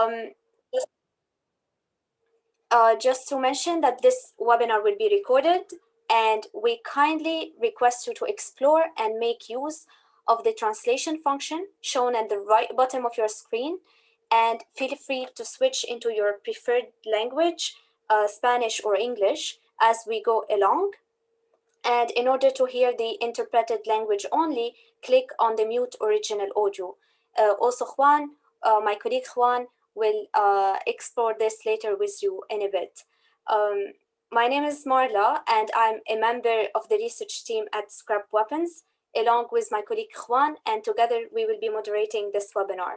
Um, just, uh, just to mention that this webinar will be recorded and we kindly request you to explore and make use of the translation function shown at the right bottom of your screen and feel free to switch into your preferred language, uh, Spanish or English, as we go along. And in order to hear the interpreted language only, click on the mute original audio. Uh, also, Juan, uh, my colleague Juan, will uh, explore this later with you in a bit. Um, my name is Marla, and I'm a member of the research team at Scrap Weapons, along with my colleague Juan, and together we will be moderating this webinar.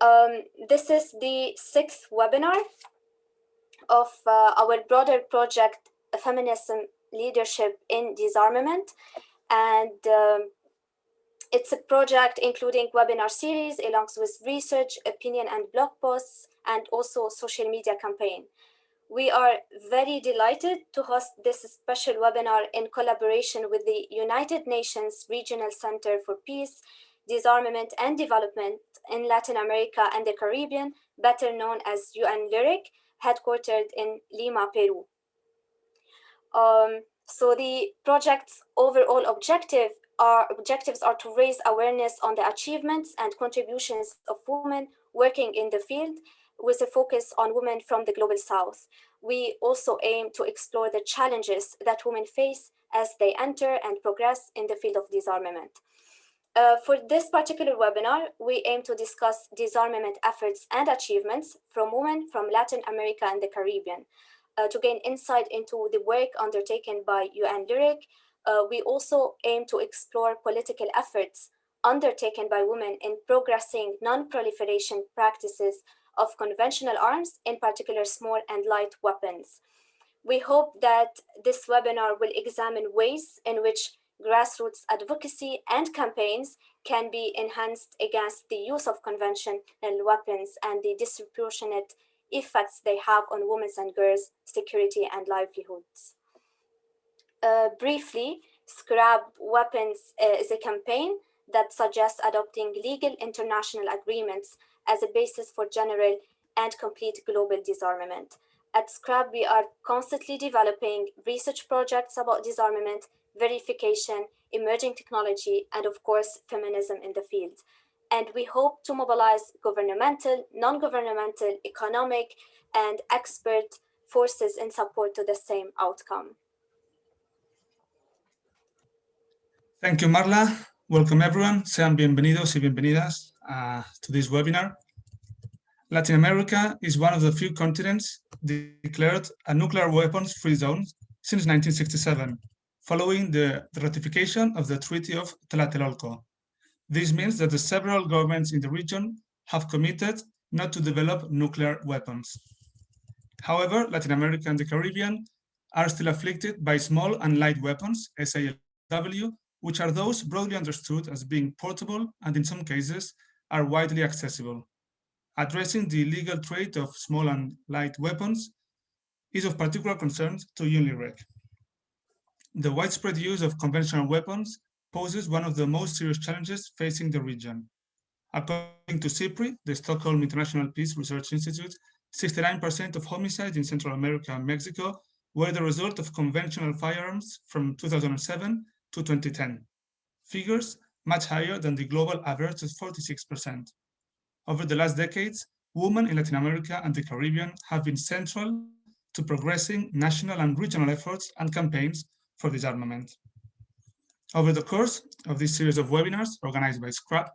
Um, this is the sixth webinar of uh, our broader project, Feminism Leadership in Disarmament. And um, it's a project including webinar series along with research, opinion and blog posts, and also social media campaign. We are very delighted to host this special webinar in collaboration with the United Nations Regional Center for Peace, Disarmament and Development in Latin America and the Caribbean, better known as UN Lyric, headquartered in Lima, Peru. Um, so the project's overall objective are, objectives are to raise awareness on the achievements and contributions of women working in the field with a focus on women from the global south. We also aim to explore the challenges that women face as they enter and progress in the field of disarmament. Uh, for this particular webinar, we aim to discuss disarmament efforts and achievements from women from Latin America and the Caribbean. Uh, to gain insight into the work undertaken by UN Lyric, uh, we also aim to explore political efforts undertaken by women in progressing non-proliferation practices of conventional arms, in particular small and light weapons. We hope that this webinar will examine ways in which grassroots advocacy and campaigns can be enhanced against the use of conventional weapons and the disproportionate effects they have on women's and girls' security and livelihoods. Uh, briefly, Scrap Weapons uh, is a campaign that suggests adopting legal international agreements as a basis for general and complete global disarmament. At Scrap, we are constantly developing research projects about disarmament, verification, emerging technology, and of course, feminism in the field. And we hope to mobilize governmental, non-governmental, economic, and expert forces in support to the same outcome. Thank you, Marla. Welcome everyone. Sean bienvenidos y bienvenidas uh, to this webinar. Latin America is one of the few continents declared a nuclear weapons-free zone since 1967, following the, the, ratification of the Treaty of Tlatelolco. This means that the several governments in the region have committed not to develop nuclear weapons. However, Latin America and the Caribbean are still afflicted by small and light weapons, SALW, which are those broadly understood as being portable and in some cases are widely accessible. Addressing the illegal trade of small and light weapons is of particular concern to UNLIREC. The widespread use of conventional weapons poses one of the most serious challenges facing the region. According to CIPRI, the Stockholm International Peace Research Institute, 69% of homicides in Central America and Mexico were the result of conventional firearms from 2007 to 2010, figures much higher than the global average of 46%. Over the last decades, women in Latin America and the Caribbean have been central to progressing national and regional efforts and campaigns for disarmament. Over the course of this series of webinars organized by SCRAP,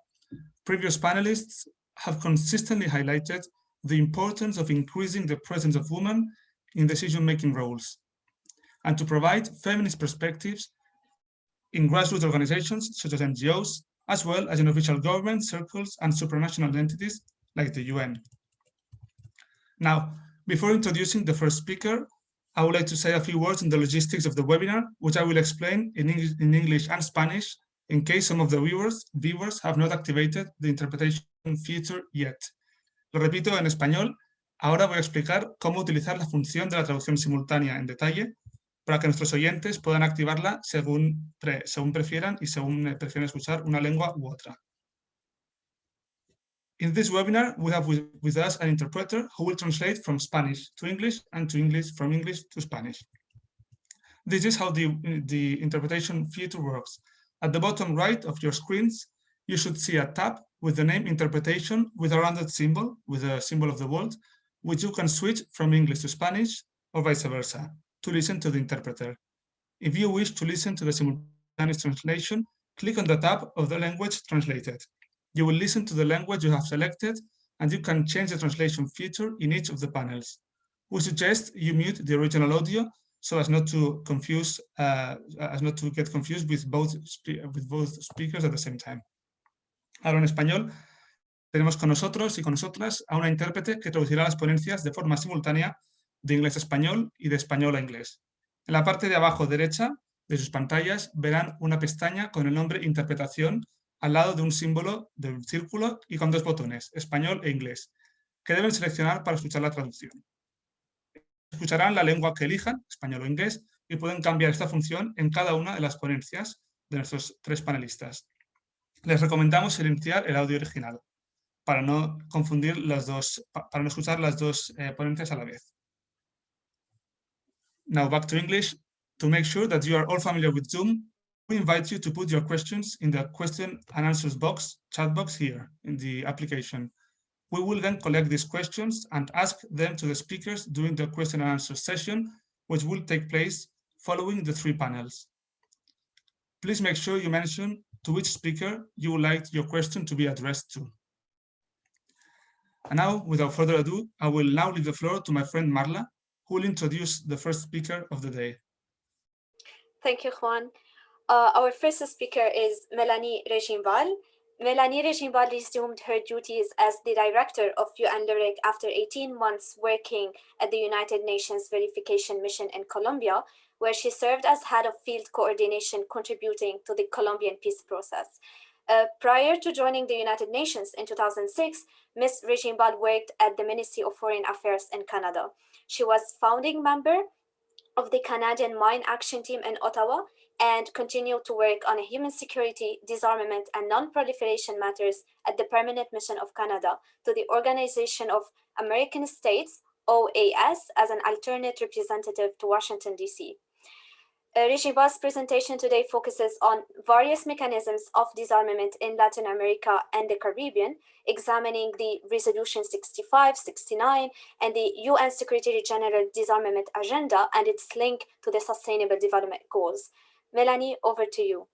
previous panelists have consistently highlighted the importance of increasing the presence of women in decision-making roles and to provide feminist perspectives in grassroots organizations such as NGOs, as well as in official government circles and supranational entities like the UN. Now, before introducing the first speaker, I would like to say a few words on the logistics of the webinar, which I will explain in English, in English and Spanish in case some of the viewers, viewers have not activated the interpretation feature yet. Lo repito en español, ahora voy a explicar cómo utilizar la función de la traducción simultánea en detalle para que nuestros oyentes puedan activarla según, pre, según prefieran y según eh, prefieren escuchar una lengua u otra. In this webinar, we have with, with us an interpreter who will translate from Spanish to English and to English from English to Spanish. This is how the, the interpretation feature works. At the bottom right of your screens, you should see a tab with the name interpretation with a rounded symbol, with a symbol of the world, which you can switch from English to Spanish or vice versa to listen to the interpreter. If you wish to listen to the simultaneous translation, click on the tab of the language translated. You will listen to the language you have selected and you can change the translation feature in each of the panels. We suggest you mute the original audio so as not to confuse, uh, as not to get confused with both, with both speakers at the same time. Ahora en español, tenemos con nosotros y con nosotras a una intérprete que traducirá las ponencias de forma simultánea de inglés a español y de español a inglés. En la parte de abajo derecha de sus pantallas verán una pestaña con el nombre Interpretación al lado de un símbolo de un círculo y con dos botones, español e inglés, que deben seleccionar para escuchar la traducción. Escucharán la lengua que elijan, español o inglés, y pueden cambiar esta función en cada una de las ponencias de nuestros tres panelistas. Les recomendamos silenciar el audio original para no confundir las dos, para no escuchar las dos eh, ponencias a la vez. Now back to English. To make sure that you are all familiar with Zoom, we invite you to put your questions in the question and answers box, chat box here in the application. We will then collect these questions and ask them to the speakers during the question and answer session, which will take place following the three panels. Please make sure you mention to which speaker you would like your question to be addressed to. And now, without further ado, I will now leave the floor to my friend Marla, who will introduce the first speaker of the day. Thank you, Juan. Uh, our first speaker is Melanie Reginval. Melanie Reginval resumed her duties as the director of UN after 18 months working at the United Nations Verification Mission in Colombia, where she served as head of field coordination contributing to the Colombian peace process. Uh, prior to joining the United Nations in 2006, Ms. Regimbal worked at the Ministry of Foreign Affairs in Canada. She was founding member of the Canadian Mine Action Team in Ottawa and continued to work on human security, disarmament, and non-proliferation matters at the Permanent Mission of Canada to the Organization of American States, OAS, as an alternate representative to Washington, D.C. Uh, Rishiba's presentation today focuses on various mechanisms of disarmament in Latin America and the Caribbean, examining the Resolution 65, 69, and the UN Secretary General Disarmament Agenda and its link to the Sustainable Development Goals. Melanie, over to you.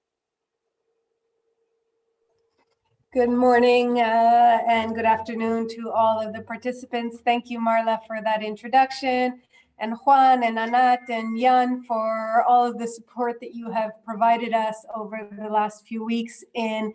Good morning uh, and good afternoon to all of the participants. Thank you, Marla, for that introduction and Juan and Anat and Jan for all of the support that you have provided us over the last few weeks in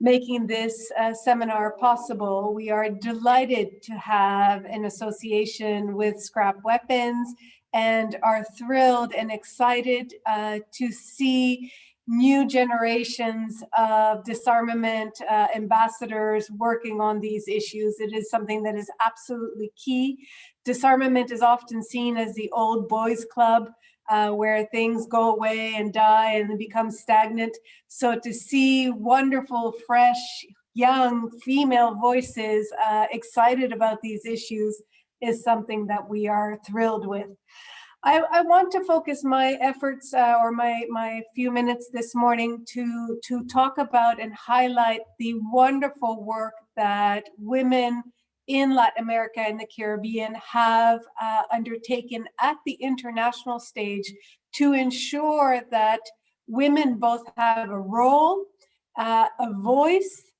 making this uh, seminar possible. We are delighted to have an association with Scrap Weapons and are thrilled and excited uh, to see new generations of disarmament uh, ambassadors working on these issues. It is something that is absolutely key. Disarmament is often seen as the old boys club uh, where things go away and die and become stagnant. So to see wonderful, fresh, young female voices uh, excited about these issues is something that we are thrilled with. I, I want to focus my efforts uh, or my, my few minutes this morning to, to talk about and highlight the wonderful work that women in Latin America and the Caribbean have uh, undertaken at the international stage to ensure that women both have a role, uh, a voice,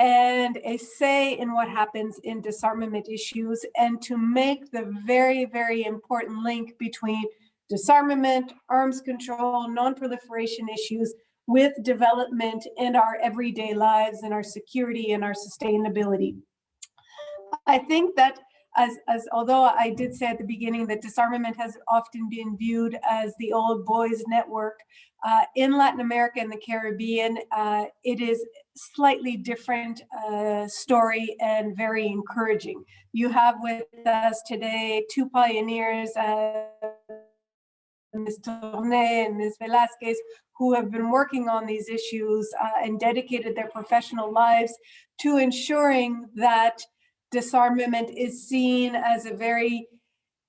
and a say in what happens in disarmament issues and to make the very, very important link between disarmament, arms control, non-proliferation issues with development in our everyday lives and our security and our sustainability. I think that as, as although I did say at the beginning that disarmament has often been viewed as the old boys network, uh, in Latin America and the Caribbean, uh, it is slightly different uh, story and very encouraging. You have with us today two pioneers, uh, Ms. Tourné and Ms. Velasquez, who have been working on these issues uh, and dedicated their professional lives to ensuring that disarmament is seen as a very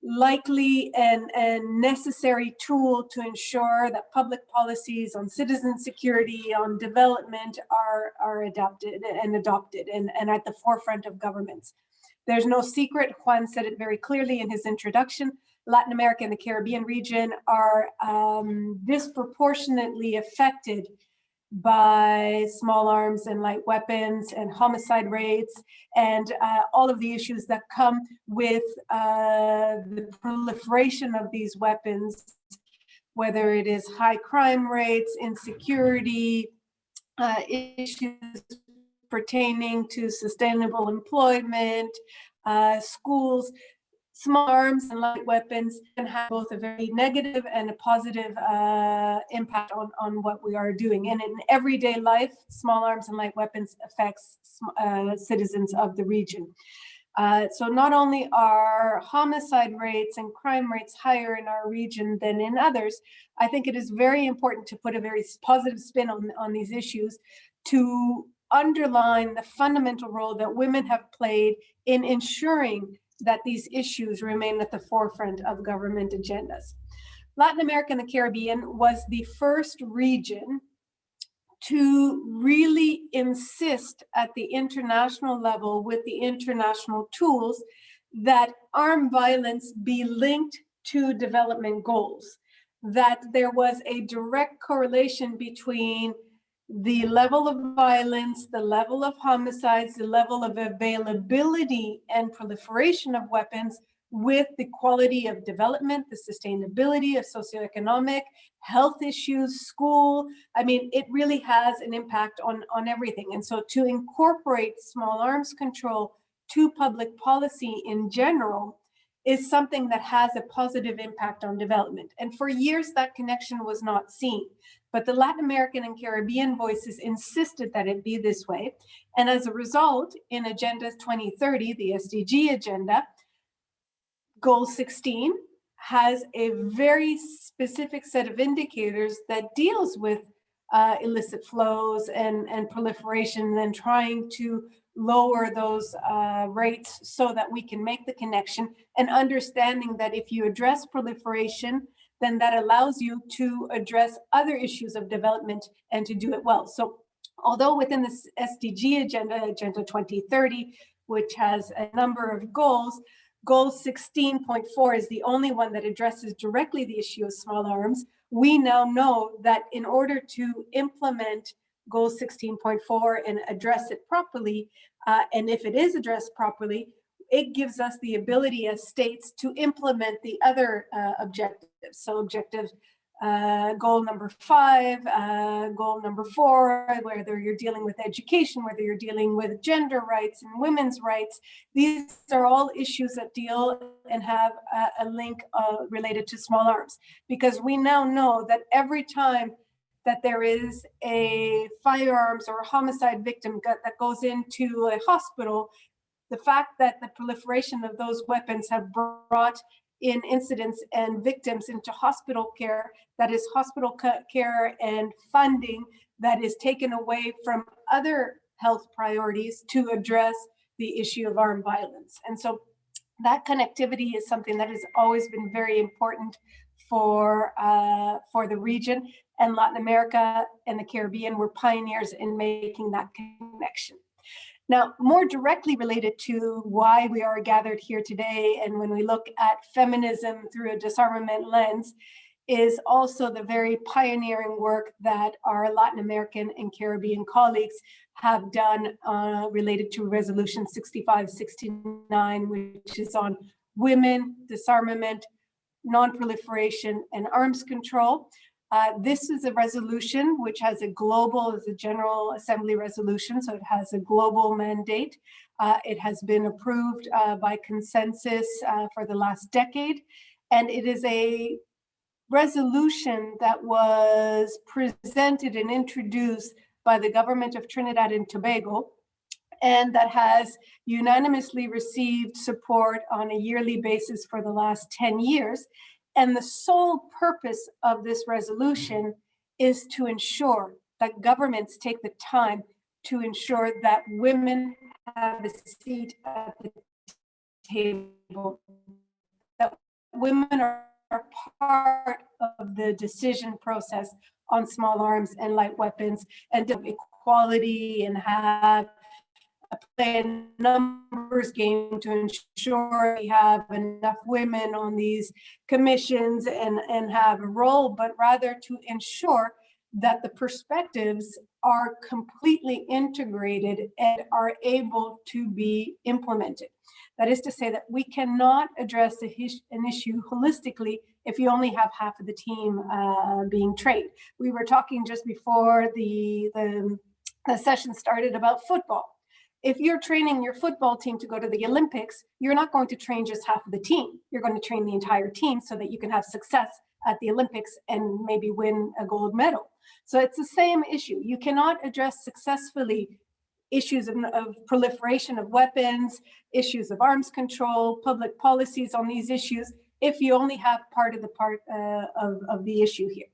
likely and, and necessary tool to ensure that public policies on citizen security, on development are, are adapted and adopted and, and at the forefront of governments. There's no secret, Juan said it very clearly in his introduction, Latin America and the Caribbean region are um, disproportionately affected by small arms and light weapons and homicide rates and uh, all of the issues that come with uh, the proliferation of these weapons, whether it is high crime rates, insecurity, uh, issues pertaining to sustainable employment, uh, schools small arms and light weapons can have both a very negative and a positive uh, impact on, on what we are doing. And in everyday life, small arms and light weapons affects uh, citizens of the region. Uh, so not only are homicide rates and crime rates higher in our region than in others, I think it is very important to put a very positive spin on, on these issues to underline the fundamental role that women have played in ensuring that these issues remain at the forefront of government agendas. Latin America and the Caribbean was the first region to really insist at the international level with the international tools that armed violence be linked to development goals, that there was a direct correlation between the level of violence, the level of homicides, the level of availability and proliferation of weapons with the quality of development, the sustainability of socioeconomic, health issues, school. I mean, it really has an impact on, on everything. And so to incorporate small arms control to public policy in general is something that has a positive impact on development. And for years, that connection was not seen. But the Latin American and Caribbean voices insisted that it be this way. And as a result, in Agenda 2030, the SDG agenda, Goal 16 has a very specific set of indicators that deals with uh, illicit flows and, and proliferation and trying to lower those uh, rates so that we can make the connection and understanding that if you address proliferation, then that allows you to address other issues of development and to do it well. So although within this SDG agenda, Agenda 2030, which has a number of goals, goal 16.4 is the only one that addresses directly the issue of small arms. We now know that in order to implement goal 16.4 and address it properly, uh, and if it is addressed properly, it gives us the ability as states to implement the other uh, objectives. So objective uh, goal number five, uh, goal number four, whether you're dealing with education, whether you're dealing with gender rights and women's rights, these are all issues that deal and have a, a link uh, related to small arms. Because we now know that every time that there is a firearms or a homicide victim that goes into a hospital, the fact that the proliferation of those weapons have brought in incidents and victims into hospital care, that is hospital care and funding that is taken away from other health priorities to address the issue of armed violence. And so that connectivity is something that has always been very important for uh, for the region and Latin America and the Caribbean were pioneers in making that connection. Now, more directly related to why we are gathered here today, and when we look at feminism through a disarmament lens, is also the very pioneering work that our Latin American and Caribbean colleagues have done uh, related to Resolution 6569, which is on women, disarmament, non-proliferation, and arms control. Uh, this is a resolution which has a global, as a General Assembly resolution, so it has a global mandate. Uh, it has been approved uh, by consensus uh, for the last decade, and it is a resolution that was presented and introduced by the government of Trinidad and Tobago, and that has unanimously received support on a yearly basis for the last 10 years And the sole purpose of this resolution is to ensure that governments take the time to ensure that women have a seat at the table, that women are part of the decision process on small arms and light weapons and equality and have play a numbers game to ensure we have enough women on these commissions and, and have a role, but rather to ensure that the perspectives are completely integrated and are able to be implemented. That is to say that we cannot address an issue holistically if you only have half of the team uh, being trained. We were talking just before the, the, the session started about football if you're training your football team to go to the Olympics, you're not going to train just half of the team. You're going to train the entire team so that you can have success at the Olympics and maybe win a gold medal. So it's the same issue. You cannot address successfully issues of, of proliferation of weapons, issues of arms control, public policies on these issues, if you only have part of the part uh, of, of the issue here.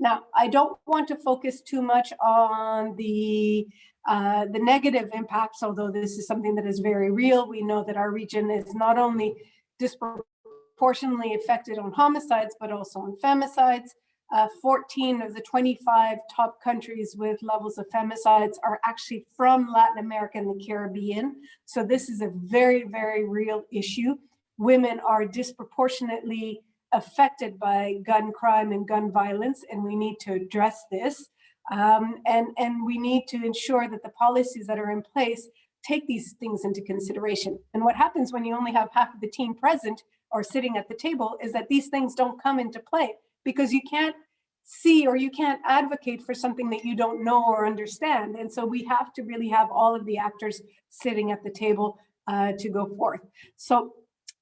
Now, I don't want to focus too much on the uh, the negative impacts, although this is something that is very real, we know that our region is not only disproportionately affected on homicides, but also on femicides. Uh, 14 of the 25 top countries with levels of femicides are actually from Latin America and the Caribbean. So this is a very, very real issue. Women are disproportionately affected by gun crime and gun violence, and we need to address this. Um, and, and we need to ensure that the policies that are in place take these things into consideration. And what happens when you only have half of the team present or sitting at the table is that these things don't come into play because you can't see or you can't advocate for something that you don't know or understand. And so we have to really have all of the actors sitting at the table uh, to go forth. So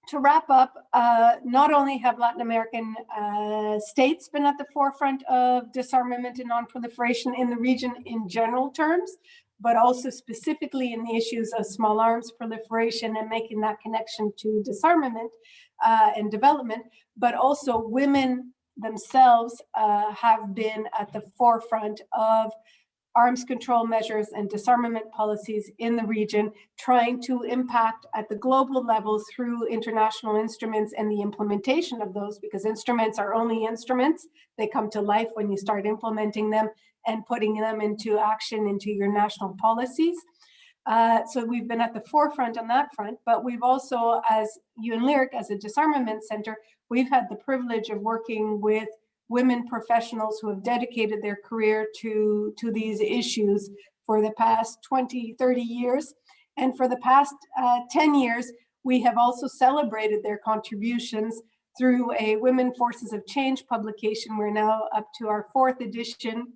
to wrap up, uh, not only have Latin American uh, states been at the forefront of disarmament and non-proliferation in the region in general terms, but also specifically in the issues of small arms proliferation and making that connection to disarmament uh, and development, but also women themselves uh, have been at the forefront of arms control measures and disarmament policies in the region, trying to impact at the global level through international instruments and the implementation of those, because instruments are only instruments. They come to life when you start implementing them and putting them into action into your national policies. Uh, so we've been at the forefront on that front, but we've also, as UN Lyric, as a disarmament center, we've had the privilege of working with women professionals who have dedicated their career to, to these issues for the past 20, 30 years. And for the past uh, 10 years, we have also celebrated their contributions through a Women Forces of Change publication. We're now up to our fourth edition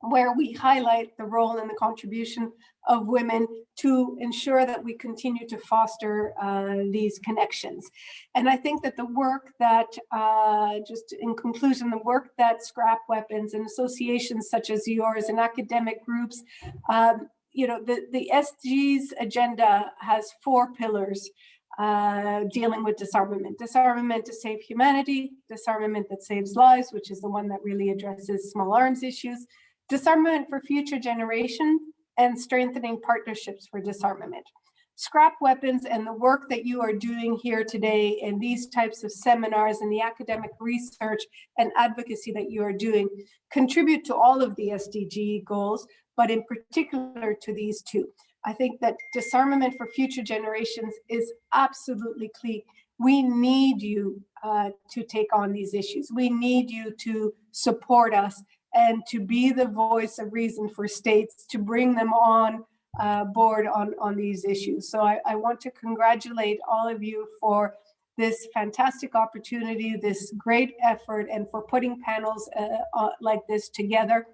where we highlight the role and the contribution of women to ensure that we continue to foster uh, these connections. And I think that the work that, uh, just in conclusion, the work that scrap weapons and associations such as yours and academic groups, um, you know, the, the SDGs agenda has four pillars uh, dealing with disarmament. Disarmament to save humanity, disarmament that saves lives, which is the one that really addresses small arms issues, disarmament for future generations, and strengthening partnerships for disarmament. Scrap weapons and the work that you are doing here today in these types of seminars and the academic research and advocacy that you are doing contribute to all of the SDG goals, but in particular to these two. I think that disarmament for future generations is absolutely key. We need you uh, to take on these issues. We need you to support us and to be the voice of reason for states to bring them on uh, board on, on these issues. So I, I want to congratulate all of you for this fantastic opportunity, this great effort, and for putting panels uh, uh, like this together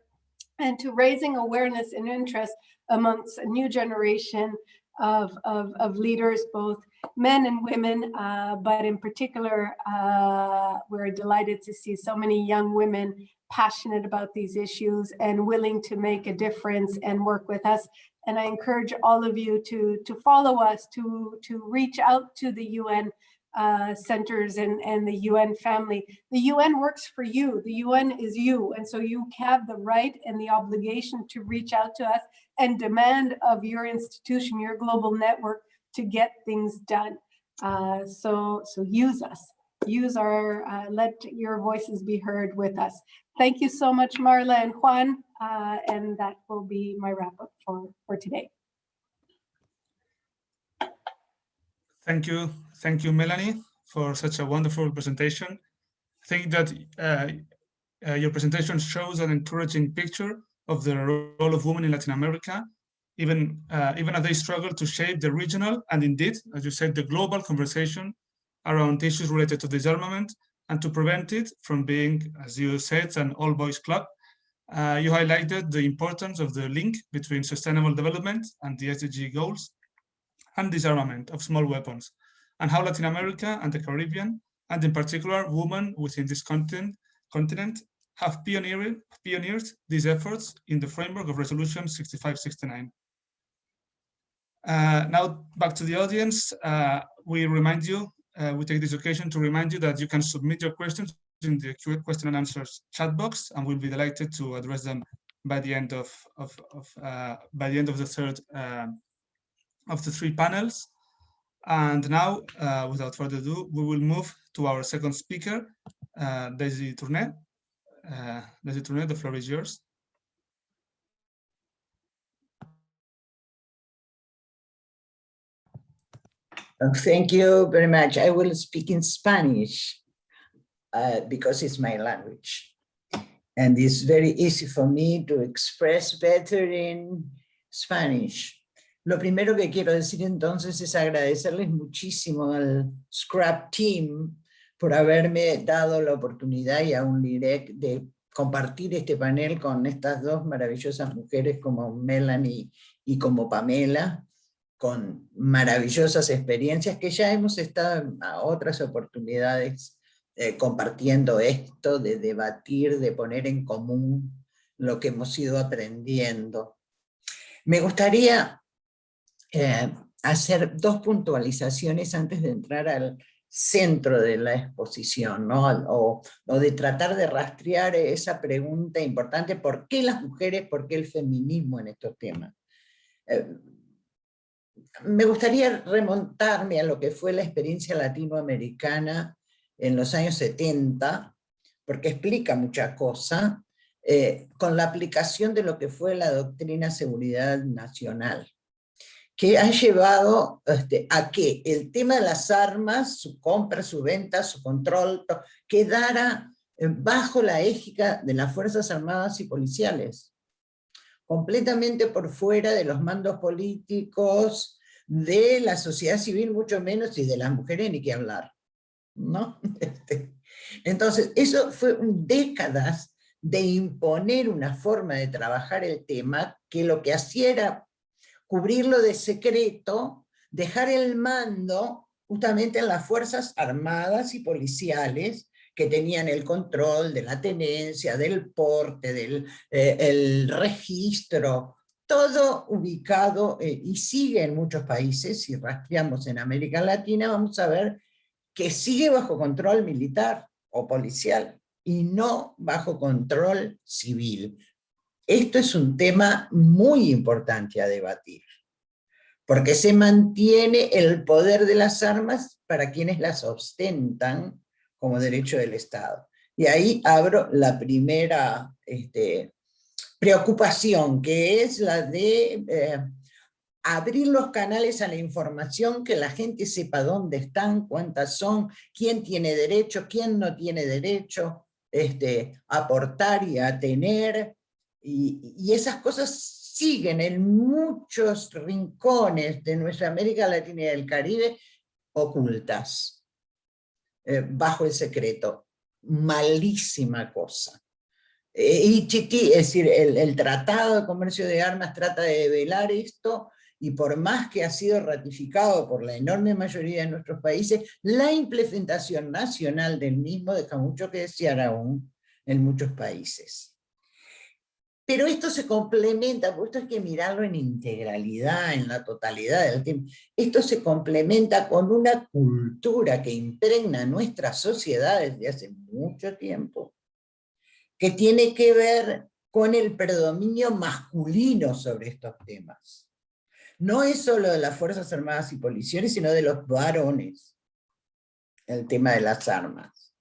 and to raising awareness and interest amongst a new generation of, of, of leaders, both men and women, uh, but in particular, uh, we're delighted to see so many young women passionate about these issues and willing to make a difference and work with us. And I encourage all of you to, to follow us, to, to reach out to the UN uh, centers and, and the UN family. The UN works for you. The UN is you. And so you have the right and the obligation to reach out to us and demand of your institution, your global network to get things done. Uh, so, so use us, use our, uh, let your voices be heard with us. Thank you so much, Marla and Juan. Uh, and that will be my wrap up for, for today. Thank you. Thank you, Melanie, for such a wonderful presentation. I think that uh, uh, your presentation shows an encouraging picture of the role of women in Latin America, even, uh, even as they struggle to shape the regional and indeed, as you said, the global conversation around issues related to disarmament and to prevent it from being, as you said, an all boys club. Uh, you highlighted the importance of the link between sustainable development and the SDG goals and disarmament of small weapons, and how Latin America and the Caribbean, and in particular women within this continent, continent have pioneered, pioneered these efforts in the framework of Resolution 6569. Uh, now back to the audience, uh, we remind you, uh, we take this occasion to remind you that you can submit your questions in the question and answers chat box, and we'll be delighted to address them by the end of, of, of uh, by the end of the third uh, of the three panels. And now, uh, without further ado, we will move to our second speaker, uh, Daisy Tournet. Uh, Daisy Tournet, the floor is yours. Oh, thank you very much. I will speak in Spanish uh, because it's my language. And it's very easy for me to express better in Spanish. Lo primero que quiero decir entonces es agradecerles muchísimo al Scrap Team por haberme dado la oportunidad y a un direct de compartir este panel con estas dos maravillosas mujeres como Melanie y como Pamela, con maravillosas experiencias que ya hemos estado en otras oportunidades eh, compartiendo esto, de debatir, de poner en común lo que hemos ido aprendiendo. Me gustaría eh, hacer dos puntualizaciones antes de entrar al centro de la exposición, ¿no? o, o, de tratar de rastrear esa pregunta importante, ¿por qué las mujeres, por qué el feminismo en estos temas? Eh, me gustaría remontarme a lo que fue la experiencia latinoamericana en los años 70, porque explica mucha cosa, eh, con la aplicación de lo que fue la doctrina seguridad nacional que ha llevado este, a que el tema de las armas, su compra, su venta, su control, quedara eh, bajo la égica de las Fuerzas Armadas y Policiales, completamente por fuera de los mandos políticos, de la sociedad civil mucho menos, y de las mujeres ni que hablar. ¿no? Este, entonces, eso fue décadas de imponer una forma de trabajar el tema que lo que hacía era cubrirlo de secreto, dejar el mando justamente en las fuerzas armadas y policiales que tenían el control de la tenencia, del porte, del eh, el registro, todo ubicado eh, y sigue en muchos países, si rastreamos en América Latina vamos a ver que sigue bajo control militar o policial y no bajo control civil. Esto es un tema muy importante a debatir, porque se mantiene el poder de las armas para quienes las ostentan como derecho del Estado. Y ahí abro la primera este, preocupación, que es la de eh, abrir los canales a la información, que la gente sepa dónde están, cuántas son, quién tiene derecho, quién no tiene derecho, este, aportar y a tener, y, esas cosas siguen en muchos rincones de nuestra América Latina y del Caribe ocultas, eh, bajo el secreto. Malísima cosa. Eh, y Chiti, es decir, el, Tratado de Comercio de Armas trata de develar esto, y por más que ha sido ratificado por la enorme mayoría de nuestros países, la implementación nacional del mismo deja mucho que desear aún en muchos países. Pero esto se complementa, porque esto hay que mirarlo en integralidad, en la totalidad del tiempo. Esto se complementa con una cultura que impregna nuestras sociedades desde hace mucho tiempo, que tiene que ver con el predominio masculino sobre estos temas. No es solo de las Fuerzas Armadas y Policías, sino de los varones, el tema de las armas.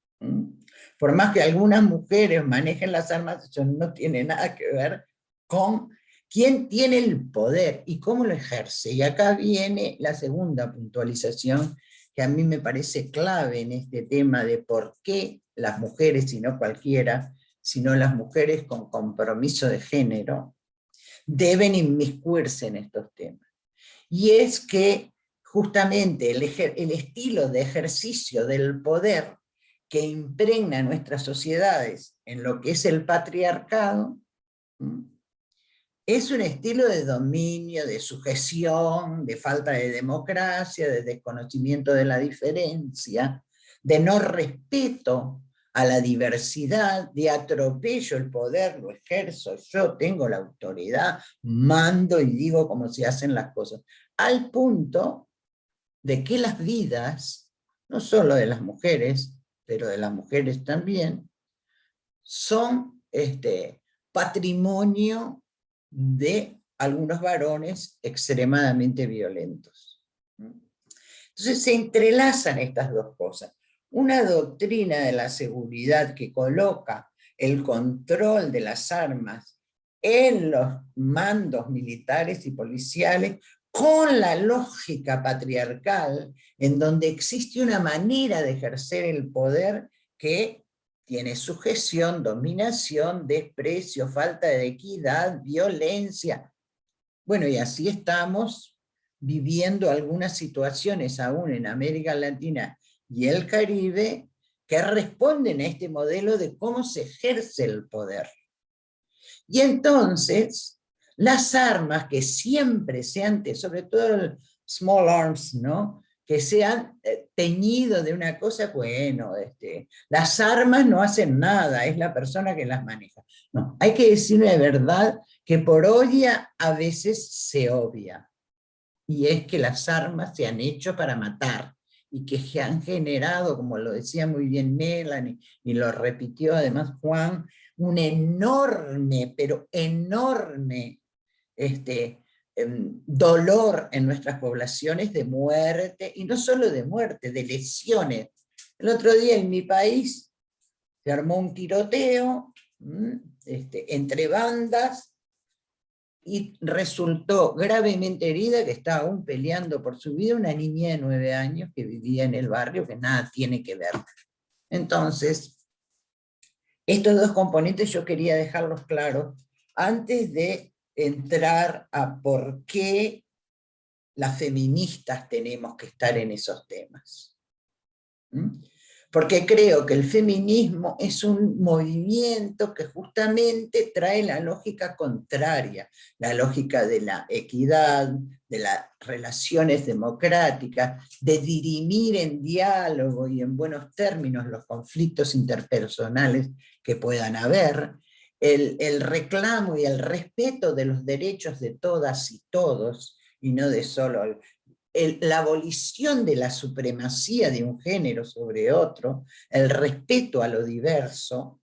Por más que algunas mujeres manejen las armas, eso no tiene nada que ver con quién tiene el poder y cómo lo ejerce. Y acá viene la segunda puntualización que a mí me parece clave en este tema de por qué las mujeres, y no cualquiera, sino las mujeres con compromiso de género, deben inmiscuirse en estos temas. Y es que justamente el, estilo de ejercicio del poder que impregna nuestras sociedades en lo que es el patriarcado, es un estilo de dominio, de sujeción, de falta de democracia, de desconocimiento de la diferencia, de no respeto a la diversidad, de atropello el poder, lo ejerzo, yo tengo la autoridad, mando y digo cómo se hacen las cosas, al punto de que las vidas, no solo de las mujeres, pero de las mujeres también, son este, patrimonio de algunos varones extremadamente violentos. Entonces se entrelazan estas dos cosas. Una doctrina de la seguridad que coloca el control de las armas en los mandos militares y policiales con la lógica patriarcal, en donde existe una manera de ejercer el poder que tiene sujeción, dominación, desprecio, falta de equidad, violencia. Bueno, y así estamos viviendo algunas situaciones aún en América Latina y el Caribe que responden a este modelo de cómo se ejerce el poder. Y entonces, las armas que siempre sean, sobre todo el small arms, ¿no? que sean eh, teñido de una cosa, bueno, este, las armas no hacen nada, es la persona que las maneja. No, hay que decir de verdad que por odia a veces se obvia, y es que las armas se han hecho para matar, y que se han generado, como lo decía muy bien Melanie, y lo repitió además Juan, un enorme, pero enorme este, em, dolor en nuestras poblaciones de muerte, y no solo de muerte, de lesiones. El otro día en mi país se armó un tiroteo este, entre bandas y resultó gravemente herida, que estaba aún peleando por su vida, una niña de nueve años que vivía en el barrio, que nada tiene que ver. Entonces, estos dos componentes yo quería dejarlos claros antes de entrar a por qué las feministas tenemos que estar en esos temas. ¿Mm? Porque creo que el feminismo es un movimiento que justamente trae la lógica contraria, la lógica de la equidad, de las relaciones democráticas, de dirimir en diálogo y en buenos términos los conflictos interpersonales que puedan haber, el, reclamo y el respeto de los derechos de todas y todos, y no de solo la abolición de la supremacía de un género sobre otro, el respeto a lo diverso,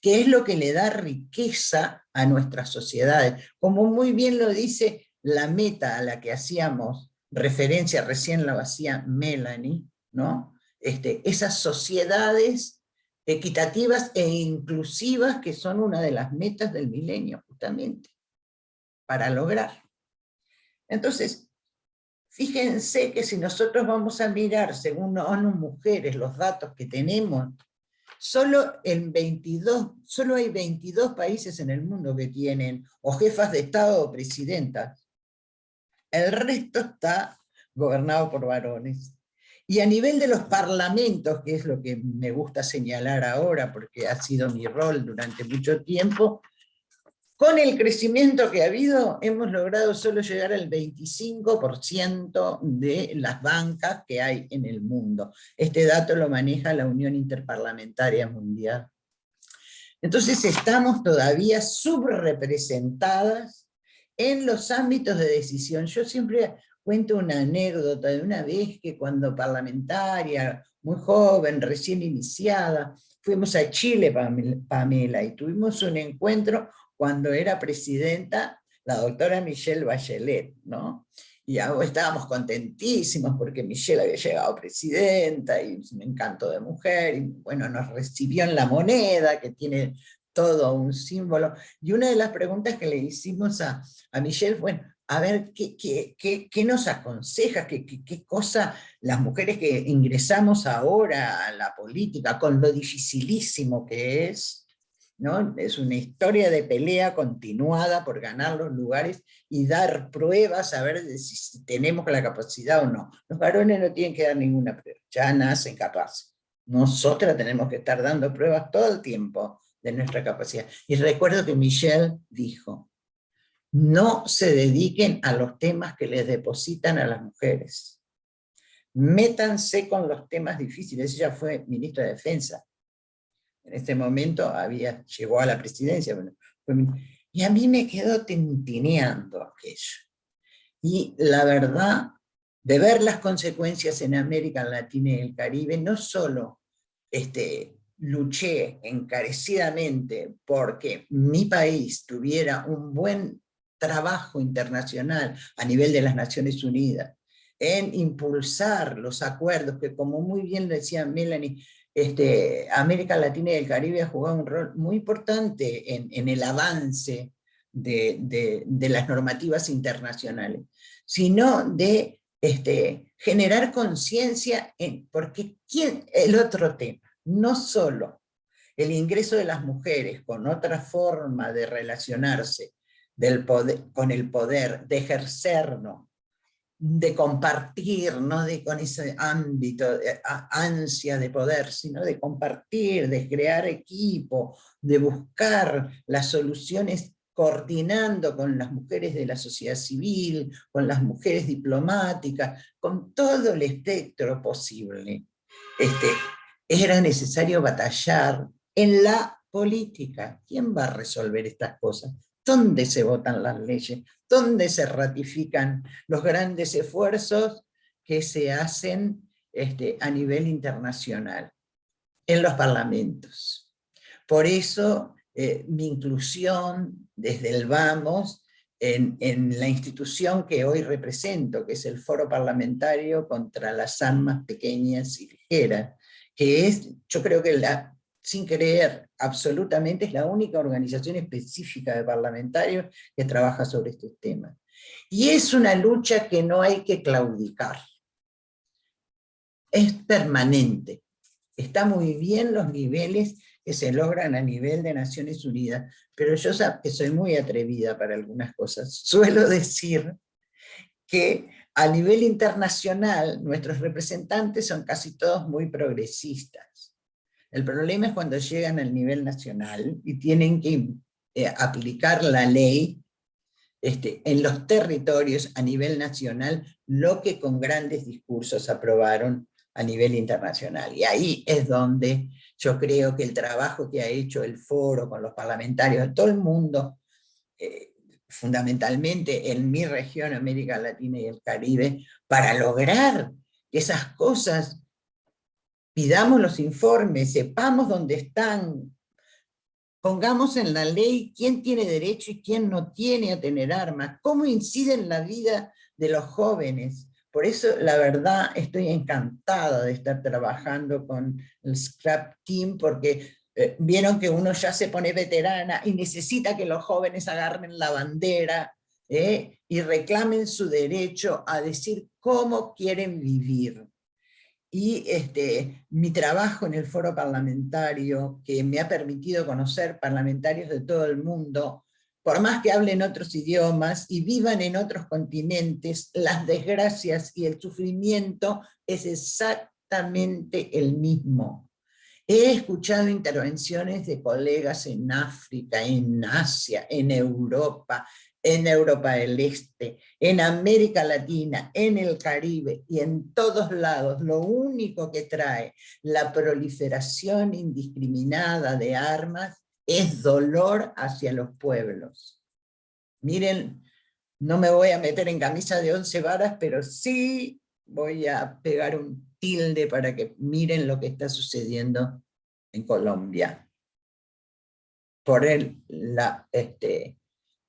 que es lo que le da riqueza a nuestras sociedades. Como muy bien lo dice la meta a la que hacíamos referencia, recién lo hacía Melanie, ¿no? Este, esas sociedades equitativas e inclusivas, que son una de las metas del milenio, justamente, para lograr. Entonces, fíjense que si nosotros vamos a mirar, según ONU Mujeres, los datos que tenemos, solo, en 22, solo hay 22 países en el mundo que tienen o jefas de Estado o presidentas. El resto está gobernado por varones. Y a nivel de los parlamentos, que es lo que me gusta señalar ahora, porque ha sido mi rol durante mucho tiempo, con el crecimiento que ha habido, hemos logrado solo llegar al 25% de las bancas que hay en el mundo. Este dato lo maneja la Unión Interparlamentaria Mundial. Entonces estamos todavía subrepresentadas en los ámbitos de decisión. Yo siempre cuento una anécdota de una vez que cuando parlamentaria, muy joven, recién iniciada, fuimos a Chile, Pamela, y tuvimos un encuentro cuando era presidenta la doctora Michelle Bachelet, ¿no? Y estábamos contentísimos porque Michelle había llegado presidenta y un encanto de mujer, y bueno, nos recibió en la moneda, que tiene todo un símbolo. Y una de las preguntas que le hicimos a Michelle fue, a ver, ¿qué, qué, qué, qué nos aconseja? ¿Qué, ¿Qué, qué, cosa las mujeres que ingresamos ahora a la política, con lo dificilísimo que es, ¿no? Es una historia de pelea continuada por ganar los lugares y dar pruebas a ver si tenemos la capacidad o no. Los varones no tienen que dar ninguna prueba, ya nacen capaces. Nosotras tenemos que estar dando pruebas todo el tiempo de nuestra capacidad. Y recuerdo que Michelle dijo, no se dediquen a los temas que les depositan a las mujeres. Métanse con los temas difíciles. Ella fue ministra de Defensa en este momento había, llegó a la presidencia, y a mí me quedó tintineando aquello. Y la verdad, de ver las consecuencias en América Latina y el Caribe, no solo este, luché encarecidamente porque mi país tuviera un buen trabajo internacional a nivel de las Naciones Unidas, en impulsar los acuerdos que, como muy bien decía Melanie, este, América Latina y el Caribe ha jugado un rol muy importante en, el avance de, las normativas internacionales, sino de este, generar conciencia, porque ¿quién, el otro tema, no solo el ingreso de las mujeres con otra forma de relacionarse del poder, con el poder, de ejercernos de compartir, no de con ese ámbito, de, ansia de poder, sino de compartir, de crear equipo, de buscar las soluciones coordinando con las mujeres de la sociedad civil, con las mujeres diplomáticas, con todo el espectro posible. Este, era necesario batallar en la política. ¿Quién va a resolver estas cosas? ¿Dónde se votan las leyes? ¿Dónde se ratifican los grandes esfuerzos que se hacen este, a nivel internacional? En los parlamentos. Por eso eh, mi inclusión desde el Vamos en, en, la institución que hoy represento, que es el Foro Parlamentario contra las Armas Pequeñas y Ligeras, que es, yo creo que la sin creer absolutamente, es la única organización específica de parlamentarios que trabaja sobre estos temas. Y es una lucha que no hay que claudicar. Es permanente. Está muy bien los niveles que se logran a nivel de Naciones Unidas, pero yo soy muy atrevida para algunas cosas. Suelo decir que a nivel internacional nuestros representantes son casi todos muy progresistas el problema es cuando llegan al nivel nacional y tienen que eh, aplicar la ley este, en los territorios a nivel nacional, lo que con grandes discursos aprobaron a nivel internacional. Y ahí es donde yo creo que el trabajo que ha hecho el foro con los parlamentarios de todo el mundo, eh, fundamentalmente en mi región, América Latina y el Caribe, para lograr que esas cosas pidamos los informes, sepamos dónde están, pongamos en la ley quién tiene derecho y quién no tiene a tener armas, cómo incide en la vida de los jóvenes. Por eso, la verdad, estoy encantada de estar trabajando con el Scrap Team, porque eh, vieron que uno ya se pone veterana y necesita que los jóvenes agarren la bandera ¿eh? y reclamen su derecho a decir cómo quieren vivir y este, mi trabajo en el foro parlamentario, que me ha permitido conocer parlamentarios de todo el mundo, por más que hablen otros idiomas y vivan en otros continentes, las desgracias y el sufrimiento es exactamente el mismo. He escuchado intervenciones de colegas en África, en Asia, en Europa, en Europa del Este, en América Latina, en el Caribe y en todos lados, lo único que trae la proliferación indiscriminada de armas es dolor hacia los pueblos. Miren, no me voy a meter en camisa de once varas, pero sí voy a pegar un tilde para que miren lo que está sucediendo en Colombia. Por el, la este,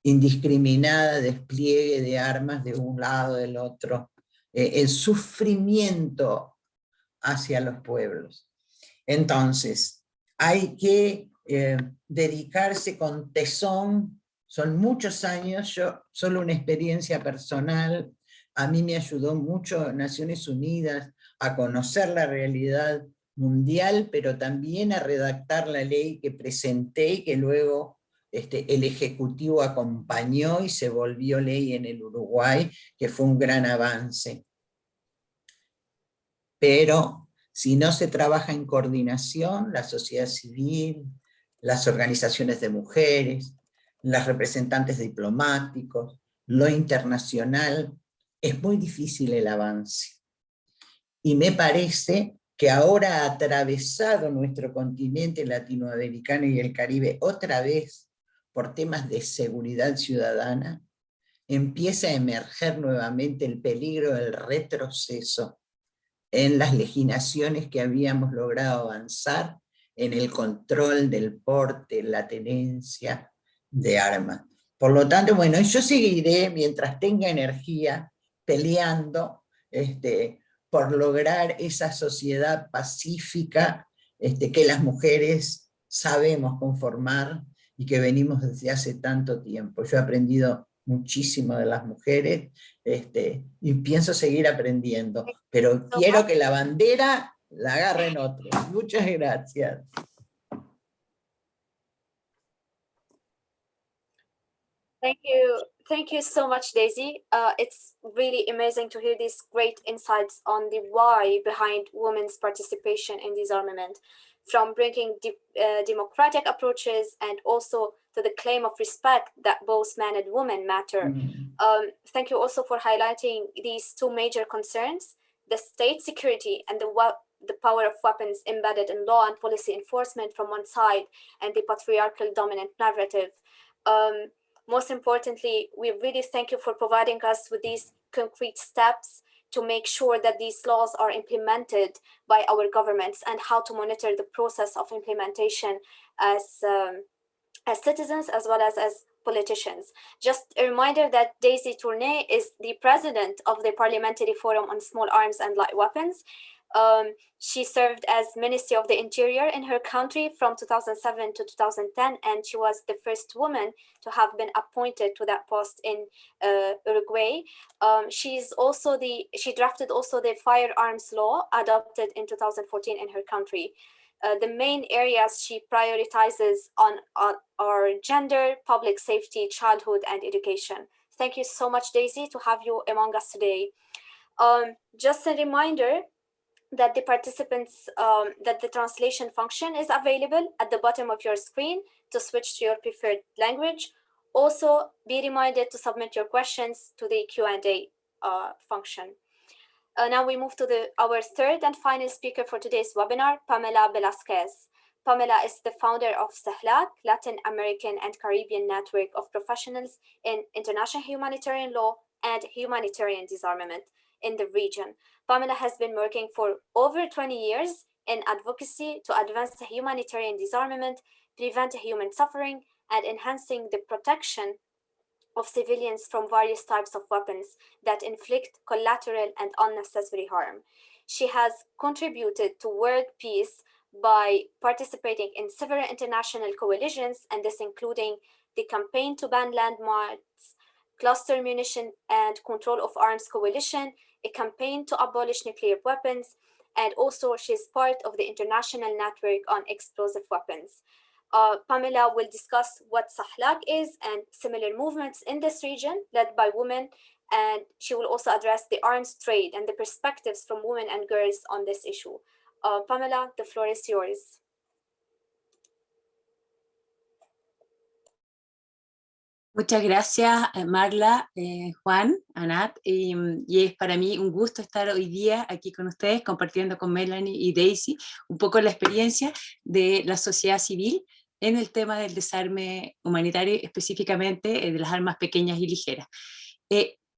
indiscriminada despliegue de armas de un lado del otro, eh, el sufrimiento hacia los pueblos. Entonces, hay que eh, dedicarse con tesón, son muchos años, yo solo una experiencia personal, a mí me ayudó mucho Naciones Unidas a conocer la realidad mundial, pero también a redactar la ley que presenté y que luego este, el Ejecutivo acompañó y se volvió ley en el Uruguay, que fue un gran avance. Pero si no se trabaja en coordinación, la sociedad civil, las organizaciones de mujeres, las representantes diplomáticos, lo internacional, es muy difícil el avance. Y me parece que ahora ha atravesado nuestro continente latinoamericano y el Caribe otra vez por temas de seguridad ciudadana, empieza a emerger nuevamente el peligro del retroceso en las legislaciones que habíamos logrado avanzar en el control del porte, la tenencia de armas. Por lo tanto, bueno, yo seguiré mientras tenga energía peleando este, por lograr esa sociedad pacífica este, que las mujeres sabemos conformar y que venimos desde hace tanto tiempo. Yo he aprendido muchísimo de las mujeres este, y pienso seguir aprendiendo, pero quiero que la bandera la agarren otros. Muchas gracias. Thank you. Thank you so much, Daisy. Uh, it's really amazing to hear these great insights on the why behind women's participation in disarmament, from bringing de uh, democratic approaches and also to the claim of respect that both men and women matter. Mm -hmm. um, thank you also for highlighting these two major concerns, the state security and the, the power of weapons embedded in law and policy enforcement from one side and the patriarchal dominant narrative. Um, most importantly, we really thank you for providing us with these concrete steps to make sure that these laws are implemented by our governments and how to monitor the process of implementation as um, as citizens as well as as politicians. Just a reminder that Daisy Tournay is the president of the Parliamentary Forum on Small Arms and Light Weapons. Um, she served as Ministry of the Interior in her country from 2007 to 2010, and she was the first woman to have been appointed to that post in uh, Uruguay. Um, she's also the she drafted also the firearms law adopted in 2014 in her country. Uh, the main areas she prioritizes on, on are gender, public safety, childhood, and education. Thank you so much, Daisy, to have you among us today. Um, just a reminder that the participants, um, that the translation function is available at the bottom of your screen to switch to your preferred language. Also, be reminded to submit your questions to the Q&A uh, function. Uh, now we move to the, our third and final speaker for today's webinar, Pamela Velasquez. Pamela is the founder of SEHLAC, Latin American and Caribbean Network of Professionals in International Humanitarian Law and Humanitarian Disarmament in the region. Pamela has been working for over 20 years in advocacy to advance humanitarian disarmament, prevent human suffering, and enhancing the protection of civilians from various types of weapons that inflict collateral and unnecessary harm. She has contributed to world peace by participating in several international coalitions, and this including the Campaign to Ban Landmines, Cluster Munition and Control of Arms Coalition, a campaign to abolish nuclear weapons, and also she's part of the International Network on Explosive Weapons. Uh, Pamela will discuss what Sahlak is and similar movements in this region led by women. And she will also address the arms trade and the perspectives from women and girls on this issue. Uh, Pamela, the floor is yours. Muchas gracias, eh, Marla, eh, Juan, Anat, y, y, es para mí un gusto estar hoy día aquí con ustedes, compartiendo con Melanie y Daisy un poco la experiencia de la sociedad civil en el tema del desarme humanitario, específicamente eh, de las armas pequeñas y ligeras.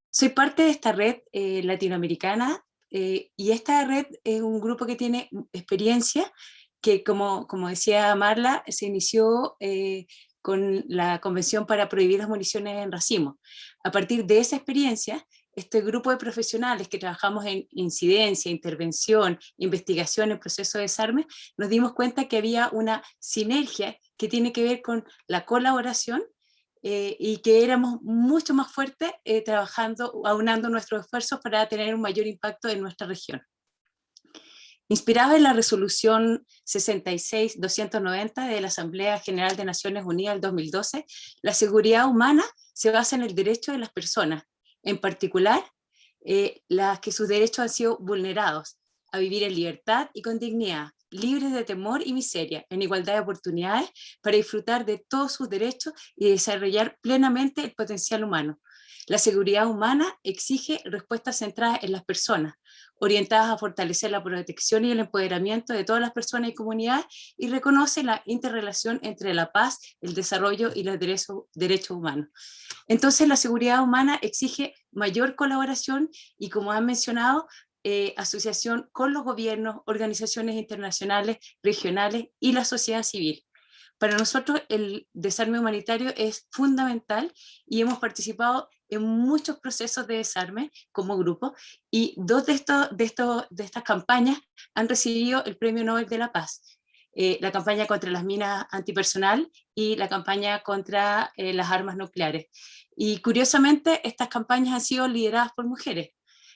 Soy parte de esta red latinoamericana y esta red es un grupo que tiene experiencia que, como, como decía Marla, se inició con la Convención para Prohibir las Municiones en Racimo. A partir de esa experiencia, este grupo de profesionales que trabajamos en incidencia, intervención, investigación en proceso de desarme, nos dimos cuenta que había una sinergia que tiene que ver con la colaboración eh, y que éramos mucho más fuertes eh, trabajando, aunando nuestros esfuerzos para tener un mayor impacto en nuestra región. Inspirada en la resolución 66-290 de la Asamblea General de Naciones Unidas del 2012, la seguridad humana se basa en el derecho de las personas, en particular eh, las que sus derechos han sido vulnerados, a vivir en libertad y con dignidad, libres de temor y miseria, en igualdad de oportunidades, para disfrutar de todos sus derechos y desarrollar plenamente el potencial humano. La seguridad humana exige respuestas centradas en las personas, orientadas a fortalecer la protección y el empoderamiento de todas las personas y comunidades, y reconoce la interrelación entre la paz, el desarrollo y los derechos, humanos. Entonces la seguridad humana exige mayor colaboración y como han mencionado, eh, asociación con los gobiernos, organizaciones internacionales, regionales y la sociedad civil. Para nosotros el desarme humanitario es fundamental y hemos participado en muchos procesos de desarme como grupo y dos de, estos, de, de estas campañas han recibido el Premio Nobel de la Paz. Eh, la campaña contra las minas antipersonal y la campaña contra eh, las armas nucleares. Y curiosamente estas campañas han sido lideradas por mujeres.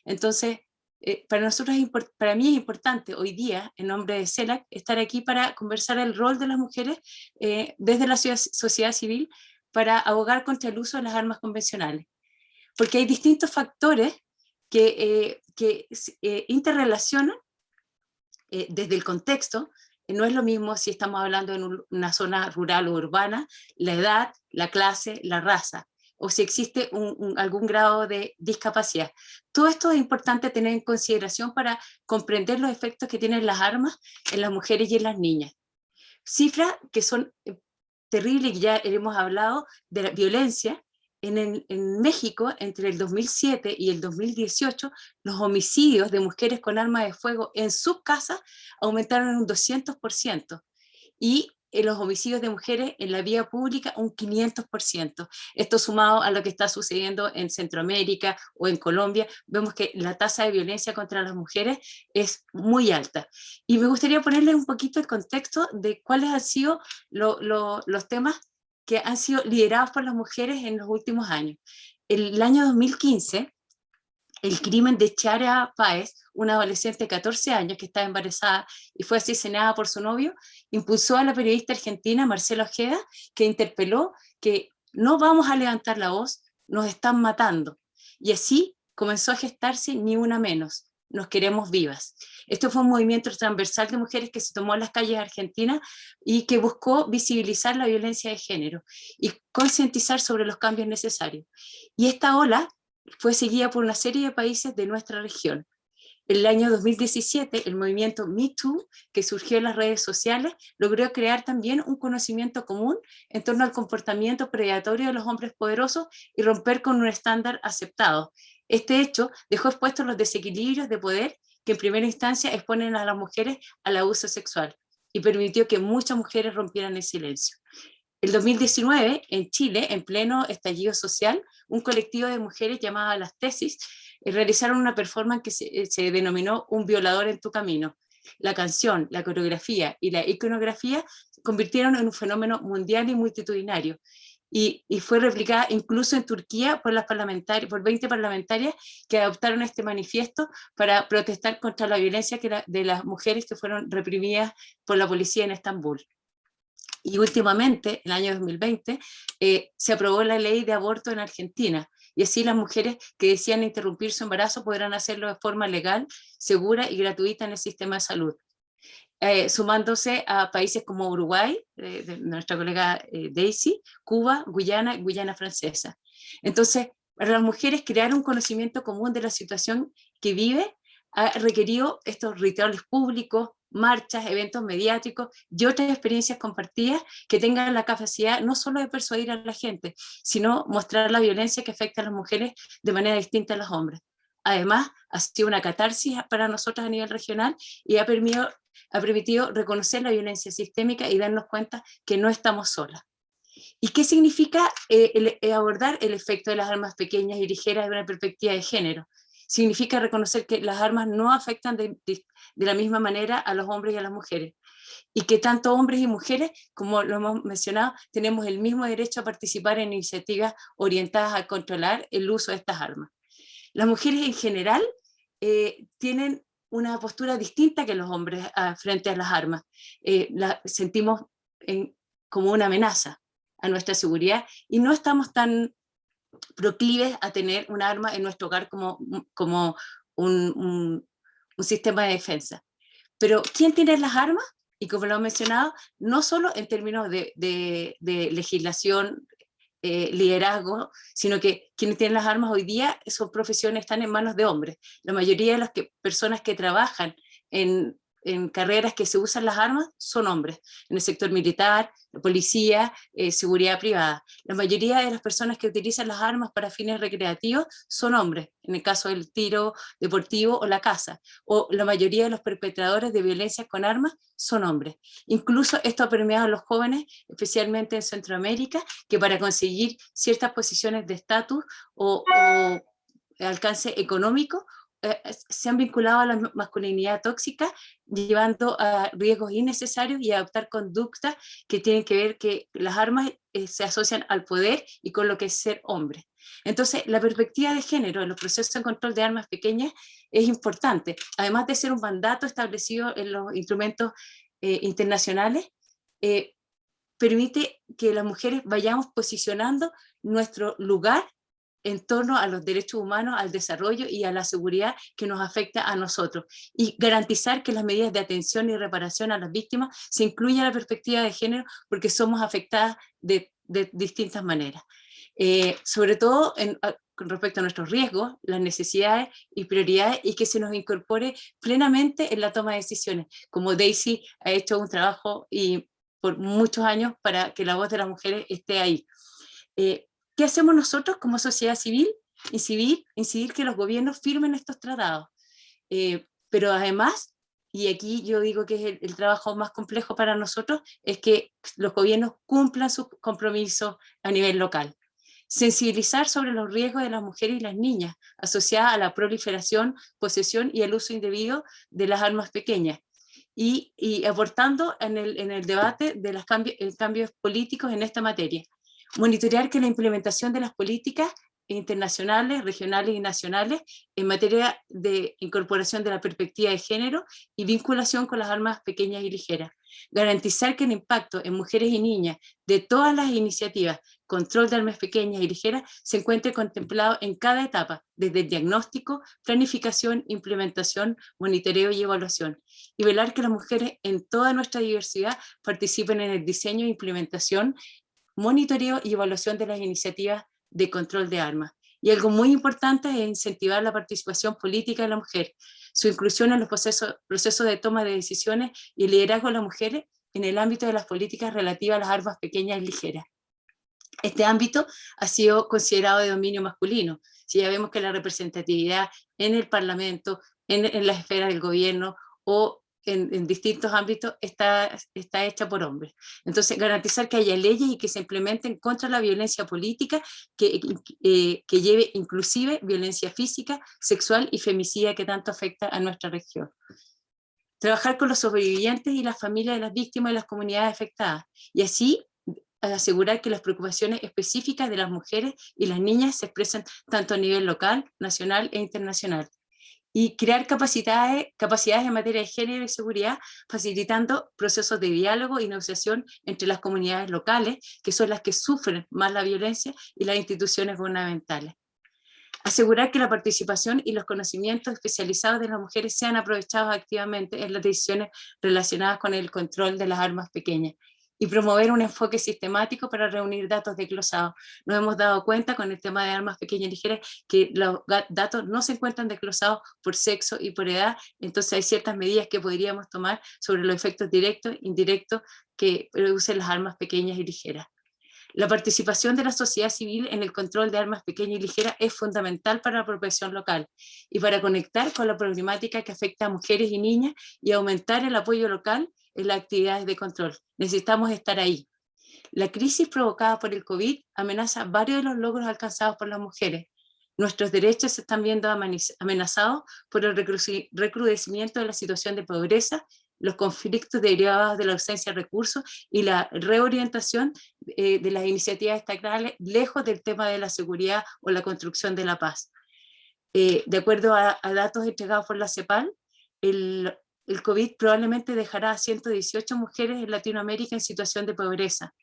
Entonces eh, para nosotros, para mí es importante hoy día, en nombre de CELAC, estar aquí para conversar el rol de las mujeres eh, desde la sociedad civil para abogar contra el uso de las armas convencionales. Porque hay distintos factores que, eh, que interrelacionan desde el contexto, no es lo mismo si estamos hablando en una zona rural o urbana, la edad, la clase, la raza o si existe algún grado de discapacidad. Todo esto es importante tener en consideración para comprender los efectos que tienen las armas en las mujeres y en las niñas. Cifras que son eh, terribles, ya hemos hablado de la violencia, en, en, México, entre el 2007 y el 2018, los homicidios de mujeres con armas de fuego en sus casas aumentaron en un 200%. Y en los homicidios de mujeres en la vía pública un 500%. Esto sumado a lo que está sucediendo en Centroamérica o en Colombia, vemos que la tasa de violencia contra las mujeres es muy alta. Y me gustaría ponerles un poquito el contexto de cuáles han sido los temas que han sido liderados por las mujeres en los últimos años. El año 2015, el crimen de Chara Páez, una adolescente de 14 años que estaba embarazada y fue asesinada por su novio, impulsó a la periodista argentina Marcela Ojeda, que interpeló que no vamos a levantar la voz, nos están matando. Y así comenzó a gestarse Ni Una Menos, nos queremos vivas. Esto fue un movimiento transversal de mujeres que se tomó en las calles argentinas y que buscó visibilizar la violencia de género y concientizar sobre los cambios necesarios. Y esta ola fue seguida por una serie de países de nuestra región. En el año 2017, el movimiento MeToo, que surgió en las redes sociales, logró crear también un conocimiento común en torno al comportamiento predatorio de los hombres poderosos y romper con un estándar aceptado. Este hecho dejó expuestos los desequilibrios de poder que en primera instancia exponen a las mujeres al abuso sexual y permitió que muchas mujeres rompieran el silencio. El 2019, en Chile, en pleno estallido social, un colectivo de mujeres llamadas Las Tesis eh, realizaron una performance que se, se denominó Un violador en tu camino. La canción, la coreografía y la iconografía convirtieron en un fenómeno mundial y multitudinario, y, fue replicada incluso en Turquía por, las parlamentarias, por 20 parlamentarias que adoptaron este manifiesto para protestar contra la violencia que de las mujeres que fueron reprimidas por la policía en Estambul. Y últimamente, el año 2020, eh, se aprobó la ley de aborto en Argentina, y así las mujeres que decían interrumpir su embarazo podrán hacerlo de forma legal, segura y gratuita en el sistema de salud. Eh, sumándose a países como Uruguay, de nuestra colega eh, Daisy, Cuba, Guyana y Guyana francesa. Entonces, para las mujeres crear un conocimiento común de la situación que vive ha requerido estos rituales públicos, marchas, eventos mediáticos y otras experiencias compartidas que tengan la capacidad no solo de persuadir a la gente, sino mostrar la violencia que afecta a las mujeres de manera distinta a los hombres. Además, ha sido una catarsis para nosotros a nivel regional y ha permitido, ha permitido reconocer la violencia sistémica y darnos cuenta que no estamos solas. ¿Y qué significa eh, el, eh, abordar el efecto de las armas pequeñas y ligeras de una perspectiva de género? Significa reconocer que las armas no afectan de, de, de la misma manera a los hombres y a las mujeres, y que tanto hombres y mujeres, como lo hemos mencionado, tenemos el mismo derecho a participar en iniciativas orientadas a controlar el uso de estas armas. Las mujeres en general eh, tienen una postura distinta que los hombres ah, frente a las armas. Eh, la sentimos en, como una amenaza a nuestra seguridad y no estamos tan proclives a tener un arma en nuestro hogar como, como un, sistema de defensa. Pero ¿quién tiene las armas? Y como lo he mencionado, no solo en términos de legislación, eh, liderazgo, sino que quienes tienen las armas hoy día son profesiones, están en manos de hombres. La mayoría de las personas que trabajan en en carreras que se usan las armas son hombres, en el sector militar, policía, eh, seguridad privada. La mayoría de las personas que utilizan las armas para fines recreativos son hombres, en el caso del tiro deportivo o la caza, o la mayoría de los perpetradores de violencia con armas son hombres. Incluso esto ha permeado a los jóvenes, especialmente en Centroamérica, que para conseguir ciertas posiciones de estatus o alcance económico eh, se han vinculado a la masculinidad tóxica, llevando a riesgos innecesarios y a adoptar conductas que tienen que ver que las armas eh, se asocian al poder y con lo que es ser hombre. Entonces, la perspectiva de género en los procesos de control de armas pequeñas es importante. Además de ser un mandato establecido en los instrumentos eh, internacionales, permite que las mujeres vayamos posicionando nuestro lugar en torno a los derechos humanos, al desarrollo y a la seguridad que nos afecta a nosotros. Y garantizar que las medidas de atención y reparación a las víctimas se incluya la perspectiva de género porque somos afectadas de, distintas maneras. Eh, sobre todo con respecto a nuestros riesgos, las necesidades y prioridades y que se nos incorpore plenamente en la toma de decisiones, como Daisy ha hecho un trabajo y por muchos años para que la voz de las mujeres esté ahí. Eh, ¿Qué hacemos nosotros como sociedad civil? Incidir, incidir que los gobiernos firmen estos tratados. Eh, pero además, y aquí yo digo que es el, trabajo más complejo para nosotros, es que los gobiernos cumplan sus compromisos a nivel local. Sensibilizar sobre los riesgos de las mujeres y las niñas asociadas a la proliferación, posesión y el uso indebido de las armas pequeñas. Y, aportando en el, debate de los cambios, cambios políticos en esta materia monitorear que la implementación de las políticas internacionales, regionales y nacionales en materia de incorporación de la perspectiva de género y vinculación con las armas pequeñas y ligeras. Garantizar que el impacto en mujeres y niñas de todas las iniciativas, control de armas pequeñas y ligeras, se encuentre contemplado en cada etapa, desde el diagnóstico, planificación, implementación, monitoreo y evaluación. Y velar que las mujeres en toda nuestra diversidad participen en el diseño e implementación monitoreo y evaluación de las iniciativas de control de armas. Y algo muy importante es incentivar la participación política de la mujer, su inclusión en los procesos, de toma de decisiones y el liderazgo de las mujeres en el ámbito de las políticas relativas a las armas pequeñas y ligeras. Este ámbito ha sido considerado de dominio masculino. Si ya vemos que la representatividad en el Parlamento, en, en las esferas del gobierno o en, distintos ámbitos está, está hecha por hombres. Entonces, garantizar que haya leyes y que se implementen contra la violencia política, que, eh, que lleve inclusive violencia física, sexual y femicida que tanto afecta a nuestra región. Trabajar con los sobrevivientes y las familias de las víctimas y las comunidades afectadas, y así asegurar que las preocupaciones específicas de las mujeres y las niñas se expresen tanto a nivel local, nacional e internacional y crear capacidades, capacidades en materia de género y seguridad, facilitando procesos de diálogo y negociación entre las comunidades locales, que son las que sufren más la violencia, y las instituciones gubernamentales. Asegurar que la participación y los conocimientos especializados de las mujeres sean aprovechados activamente en las decisiones relacionadas con el control de las armas pequeñas y promover un enfoque sistemático para reunir datos desglosados. Nos hemos dado cuenta con el tema de armas pequeñas y ligeras que los datos no se encuentran desglosados por sexo y por edad, entonces hay ciertas medidas que podríamos tomar sobre los efectos directos e indirectos que producen las armas pequeñas y ligeras. La participación de la sociedad civil en el control de armas pequeñas y ligeras es fundamental para la apropiación local y para conectar con la problemática que afecta a mujeres y niñas y aumentar el apoyo local en las actividades de control. Necesitamos estar ahí. La crisis provocada por el COVID amenaza varios de los logros alcanzados por las mujeres. Nuestros derechos se están viendo amenazados por el recrudecimiento de la situación de pobreza, los conflictos derivados de la ausencia de recursos y la reorientación eh, de las iniciativas estatales lejos del tema de la seguridad o la construcción de la paz. Eh, de acuerdo a, datos entregados por la CEPAL, el el COVID probablemente dejará a 118 mujeres en Latinoamérica en situación de pobreza.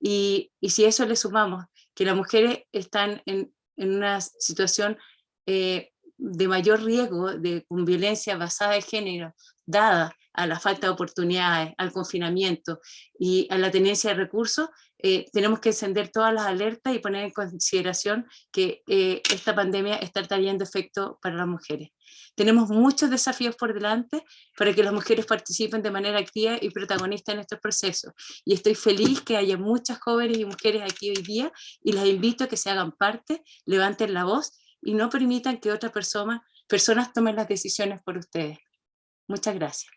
Y, si eso le sumamos, que las mujeres están en, una situación eh, de mayor riesgo de violencia basada en género, dada a la falta de oportunidades, al confinamiento y a la tenencia de recursos, eh, tenemos que encender todas las alertas y poner en consideración que eh, esta pandemia está trayendo efecto para las mujeres. Tenemos muchos desafíos por delante para que las mujeres participen de manera activa y protagonista en estos procesos. Y estoy feliz que haya muchas jóvenes y mujeres aquí hoy día y las invito a que se hagan parte, levanten la voz y no permitan que otras personas, personas tomen las decisiones por ustedes. Muchas gracias.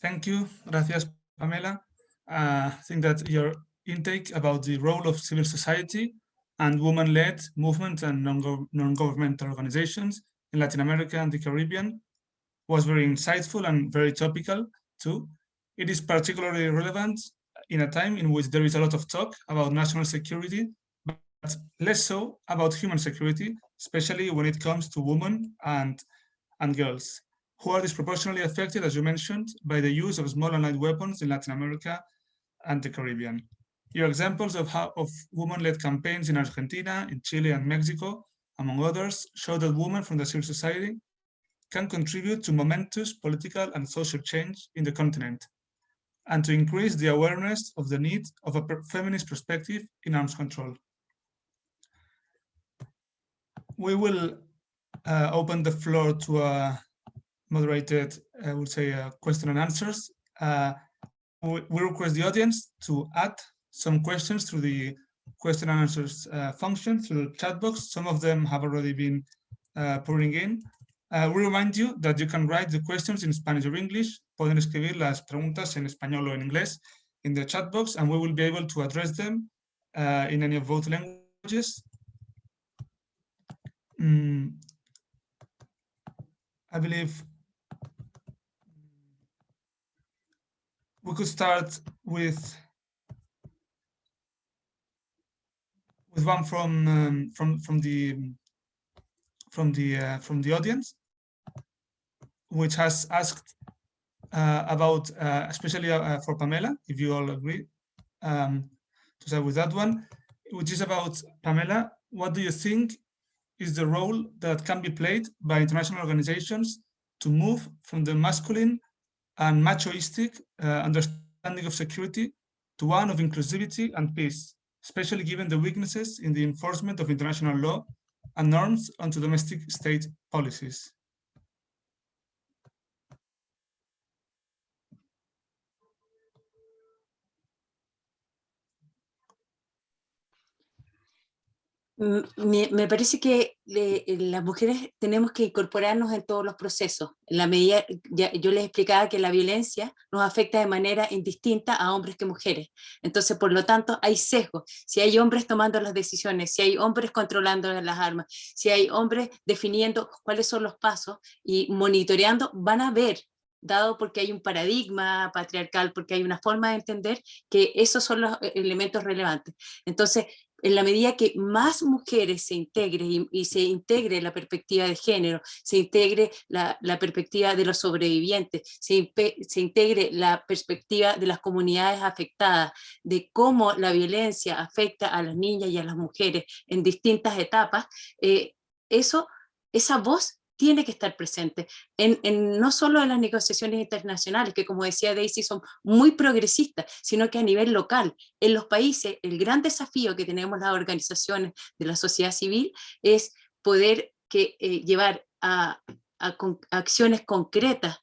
Thank you. Gracias, Pamela. Uh, I think that your intake about the role of civil society and women-led movements and non-governmental organizations in Latin America and the Caribbean was very insightful and very topical too. It is particularly relevant in a time in which there is a lot of talk about national security, less so about human security, especially when it comes to women and, and girls, who are disproportionately affected, as you mentioned, by the use of small and light weapons in Latin America and the Caribbean. Your examples of how of women-led campaigns in Argentina, in Chile and Mexico, among others, show that women from the civil society can contribute to momentous political and social change in the continent and to increase the awareness of the need of a feminist perspective in arms control. We will uh, open the floor to a moderated, I would say, uh, question and answers. Uh, we, we request the audience to add some questions through the question and answers uh, function through the chat box. Some of them have already been uh, pouring in. Uh, we remind you that you can write the questions in Spanish or English. Pueden escribir las preguntas en español o en inglés in the chat box, and we will be able to address them uh, in any of both languages. Mm, I believe we could start with with one from um, from from the from the uh, from the audience, which has asked uh, about, uh, especially uh, for Pamela, if you all agree, um, to start with that one, which is about Pamela. What do you think is the role that can be played by international organizations to move from the masculine and machoistic uh, understanding of security to one of inclusivity and peace? especially given the weaknesses in the enforcement of international law and norms onto domestic state policies. Me, parece que las mujeres tenemos que incorporarnos en todos los procesos. En la medida, yo les explicaba que la violencia nos afecta de manera indistinta a hombres que mujeres. Entonces, por lo tanto, hay sesgo. Si hay hombres tomando las decisiones, si hay hombres controlando las armas, si hay hombres definiendo cuáles son los pasos y monitoreando, van a ver dado porque hay un paradigma patriarcal, porque hay una forma de entender que esos son los eh, elementos relevantes. Entonces, en la medida que más mujeres se integren y, se integre la perspectiva de género, se integre la, perspectiva de los sobrevivientes, se, integre la perspectiva de las comunidades afectadas, de cómo la violencia afecta a las niñas y a las mujeres en distintas etapas, eh, eso, esa voz tiene que estar presente, en, no solo en las negociaciones internacionales, que como decía Daisy son muy progresistas, sino que a nivel local, en los países, el gran desafío que tenemos las organizaciones de la sociedad civil es poder eh, llevar a acciones concretas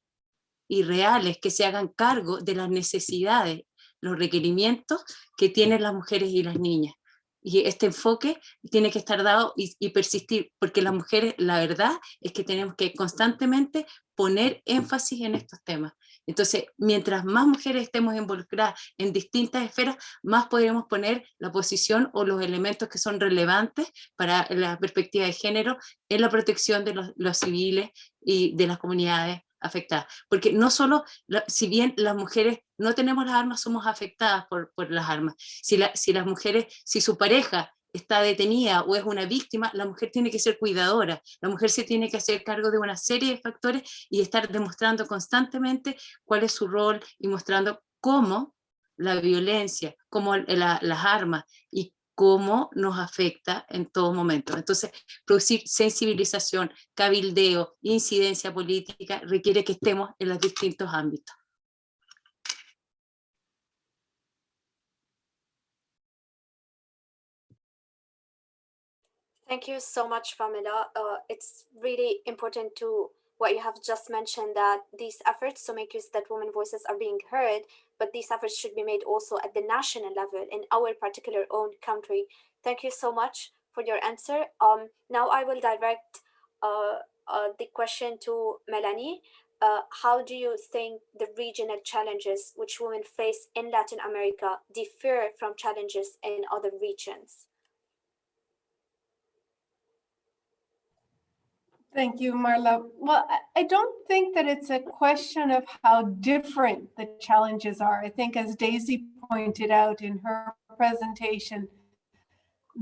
y reales que se hagan cargo de las necesidades, los requerimientos que tienen las mujeres y las niñas. Y este enfoque tiene que estar dado y, persistir, porque las mujeres, la verdad es que tenemos que constantemente poner énfasis en estos temas. Entonces, mientras más mujeres estemos involucradas en distintas esferas, más podremos poner la posición o los elementos que son relevantes para la perspectiva de género en la protección de los civiles y de las comunidades afectadas. Porque no solo, si bien las mujeres no tenemos las armas, somos afectadas por, por las armas. Si, la, si las mujeres, si su pareja está detenida o es una víctima, la mujer tiene que ser cuidadora, la mujer se tiene que hacer cargo de una serie de factores y estar demostrando constantemente cuál es su rol y mostrando cómo la violencia, cómo la, las armas y cómo nos afecta en todo momento. Entonces, producir sensibilización, cabildeo, incidencia política, requiere que estemos en los distintos ámbitos. Thank you so much, Pamela. Uh, it's really important to what you have just mentioned that these efforts to make use that women voices are being heard, but these efforts should be made also at the national level in our particular own country. Thank you so much for your answer. Um, now I will direct uh, uh, the question to Melanie. Uh, how do you think the regional challenges which women face in Latin America differ from challenges in other regions? Thank you, Marla. Well, I don't think that it's a question of how different the challenges are. I think as Daisy pointed out in her presentation,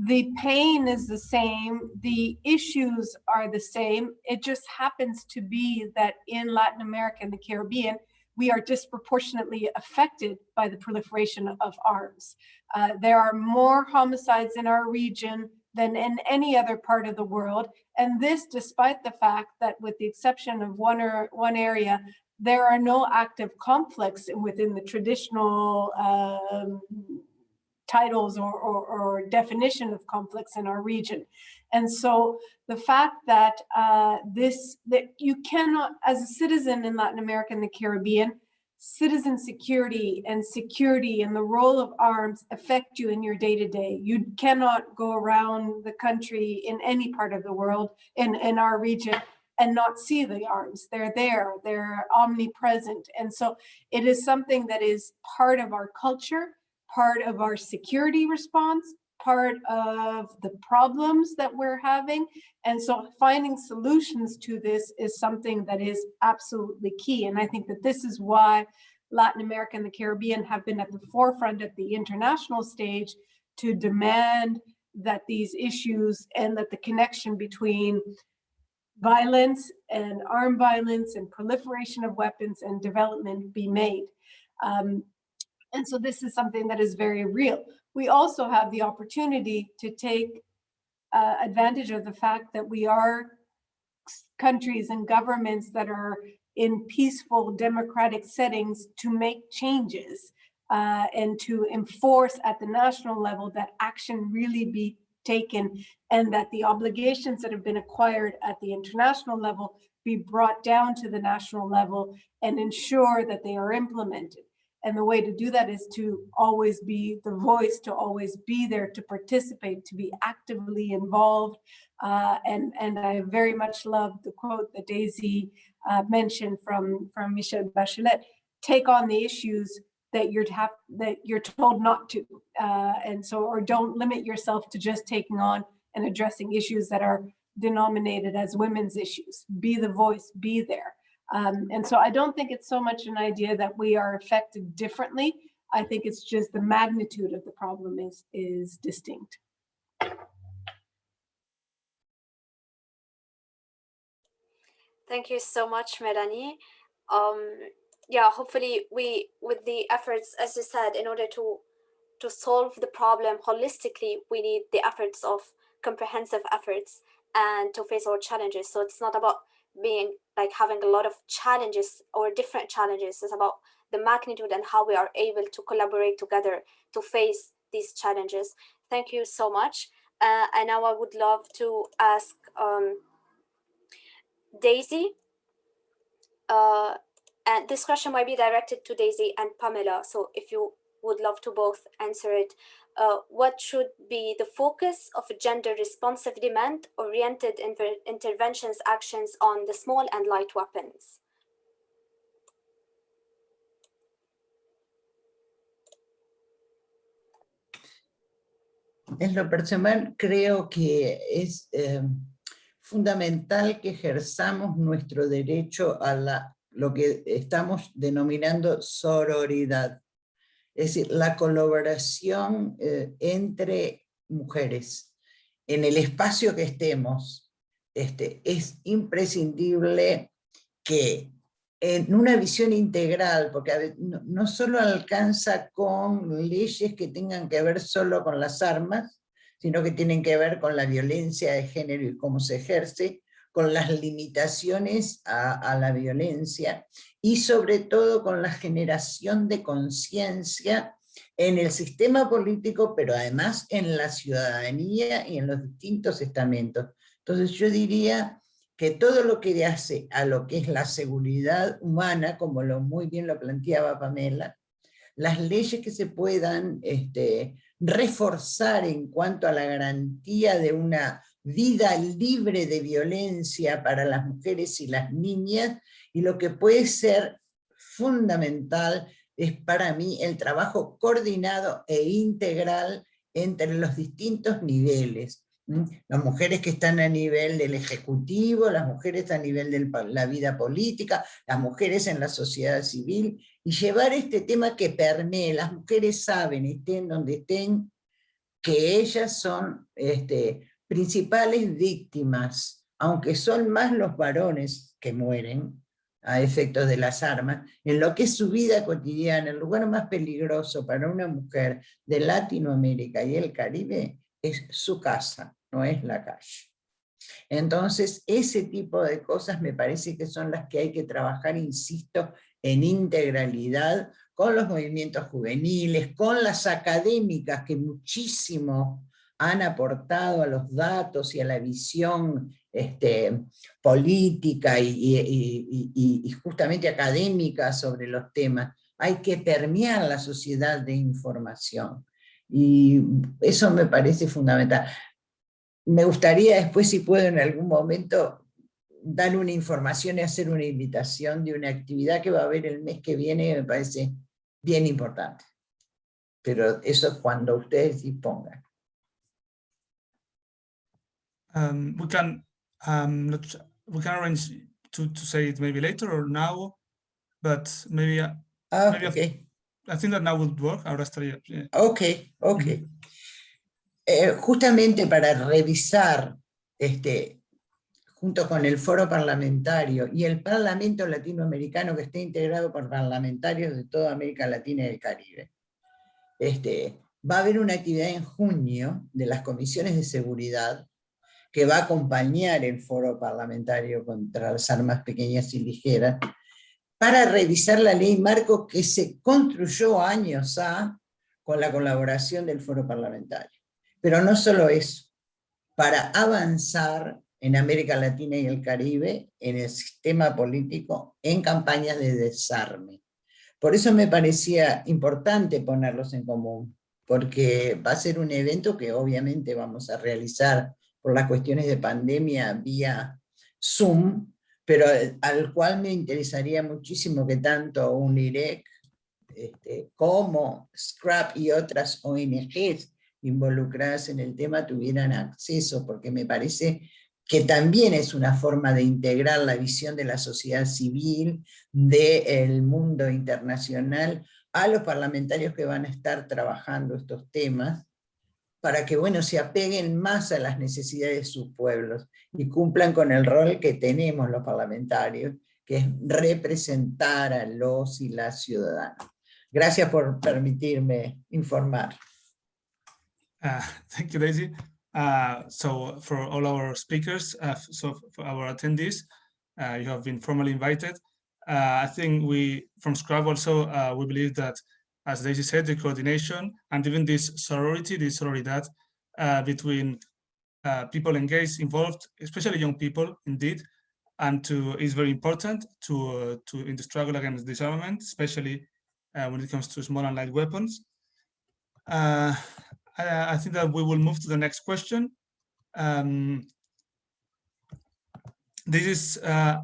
the pain is the same, the issues are the same. It just happens to be that in Latin America and the Caribbean, we are disproportionately affected by the proliferation of arms. Uh, there are more homicides in our region than in any other part of the world. And this, despite the fact that with the exception of one, or, one area, there are no active conflicts within the traditional um, titles or, or, or, definition of conflicts in our region. And so the fact that uh, this, that you cannot, as a citizen in Latin America and the Caribbean, citizen security and security and the role of arms affect you in your day-to-day. -day. You cannot go around the country in any part of the world, in, in our region, and not see the arms. They're there, they're omnipresent. And so it is something that is part of our culture, part of our security response, part of the problems that we're having. And so finding solutions to this is something that is absolutely key. And I think that this is why Latin America and the Caribbean have been at the forefront at the international stage to demand that these issues and that the connection between violence and armed violence and proliferation of weapons and development be made. Um, and so this is something that is very real we also have the opportunity to take uh, advantage of the fact that we are countries and governments that are in peaceful democratic settings to make changes uh, and to enforce at the national level that action really be taken and that the obligations that have been acquired at the international level be brought down to the national level and ensure that they are implemented. And the way to do that is to always be the voice, to always be there, to participate, to be actively involved. Uh, and, and I very much love the quote that Daisy uh, mentioned from, from Michelle Bachelet, take on the issues that you're have that you're told not to. Uh, and so, or don't limit yourself to just taking on and addressing issues that are denominated as women's issues. Be the voice, be there. Um, and so I don't think it's so much an idea that we are affected differently. I think it's just the magnitude of the problem is, is distinct. Thank you so much, Melanie. Um, yeah, hopefully we, with the efforts, as you said, in order to to solve the problem holistically, we need the efforts of comprehensive efforts and to face our challenges. So it's not about being like having a lot of challenges or different challenges. It's about the magnitude and how we are able to collaborate together to face these challenges. Thank you so much. Uh, and now I would love to ask um, Daisy. Uh, and this question might be directed to Daisy and Pamela. So if you would love to both answer it, uh, what should be the focus of gender responsive demand oriented inter interventions actions on the small and light weapons? En lo personal, creo que es eh, fundamental que ejerzamos nuestro derecho a la, lo que estamos denominando sororidad. Es decir, la colaboración eh, entre mujeres en el espacio que estemos. Este, es imprescindible que en una visión integral, porque no, no solo alcanza con leyes que tengan que ver solo con las armas, sino que tienen que ver con la violencia de género y cómo se ejerce, con las limitaciones a, la violencia y sobre todo con la generación de conciencia en el sistema político, pero además en la ciudadanía y en los distintos estamentos. Entonces yo diría que todo lo que hace a lo que es la seguridad humana, como lo muy bien lo planteaba Pamela, las leyes que se puedan este, reforzar en cuanto a la garantía de una vida libre de violencia para las mujeres y las niñas, y lo que puede ser fundamental es para mí el trabajo coordinado e integral entre los distintos niveles, las mujeres que están a nivel del ejecutivo, las mujeres a nivel de la vida política, las mujeres en la sociedad civil, y llevar este tema que permee, las mujeres saben, estén donde estén, que ellas son este, principales víctimas, aunque son más los varones que mueren a efectos de las armas, en lo que es su vida cotidiana, el lugar más peligroso para una mujer de Latinoamérica y el Caribe es su casa no es la calle. Entonces, ese tipo de cosas me parece que son las que hay que trabajar, insisto, en integralidad con los movimientos juveniles, con las académicas que muchísimo han aportado a los datos y a la visión este, política y, justamente académica sobre los temas. Hay que permear la sociedad de información. Y eso me parece fundamental me gustaría después, si puedo en algún momento, dar una información y hacer una invitación de una actividad que va a haber el mes que viene, me parece bien importante. Pero eso es cuando ustedes dispongan. Um, we can um, not, we can arrange to, to say it maybe later or now, but maybe, uh, ah, maybe okay. I think that now will work. Ahora estaría. Yeah. Okay, okay. Mm -hmm. Eh, justamente para revisar, este, junto con el foro parlamentario y el parlamento latinoamericano que está integrado por parlamentarios de toda América Latina y el Caribe. Este, va a haber una actividad en junio de las comisiones de seguridad que va a acompañar el foro parlamentario contra las armas pequeñas y ligeras, para revisar la ley marco que se construyó años a con la colaboración del foro parlamentario. Pero no solo eso, para avanzar en América Latina y el Caribe, en el sistema político, en campañas de desarme. Por eso me parecía importante ponerlos en común, porque va a ser un evento que obviamente vamos a realizar por las cuestiones de pandemia vía Zoom, pero al cual me interesaría muchísimo que tanto UNIREC este, como Scrap y otras ONGs involucradas en el tema tuvieran acceso, porque me parece que también es una forma de integrar la visión de la sociedad civil, del mundo internacional, a los parlamentarios que van a estar trabajando estos temas, para que bueno, se apeguen más a las necesidades de sus pueblos y cumplan con el rol que tenemos los parlamentarios, que es representar a los y las ciudadanas. Gracias por permitirme informar. Uh, thank you, Daisy. Uh, so for all our speakers, uh, so for our attendees, you have been formally invited. I think we, from Scrub also, we believe that, as Daisy said, the coordination and even this sorority, this sororidad uh, between uh, people engaged, involved, especially young people, indeed, and to is very important to uh, to in the struggle against disarmament, especially uh, when it comes to small and light weapons. Uh, I, I, think that we will move to the next question. Um, this is uh,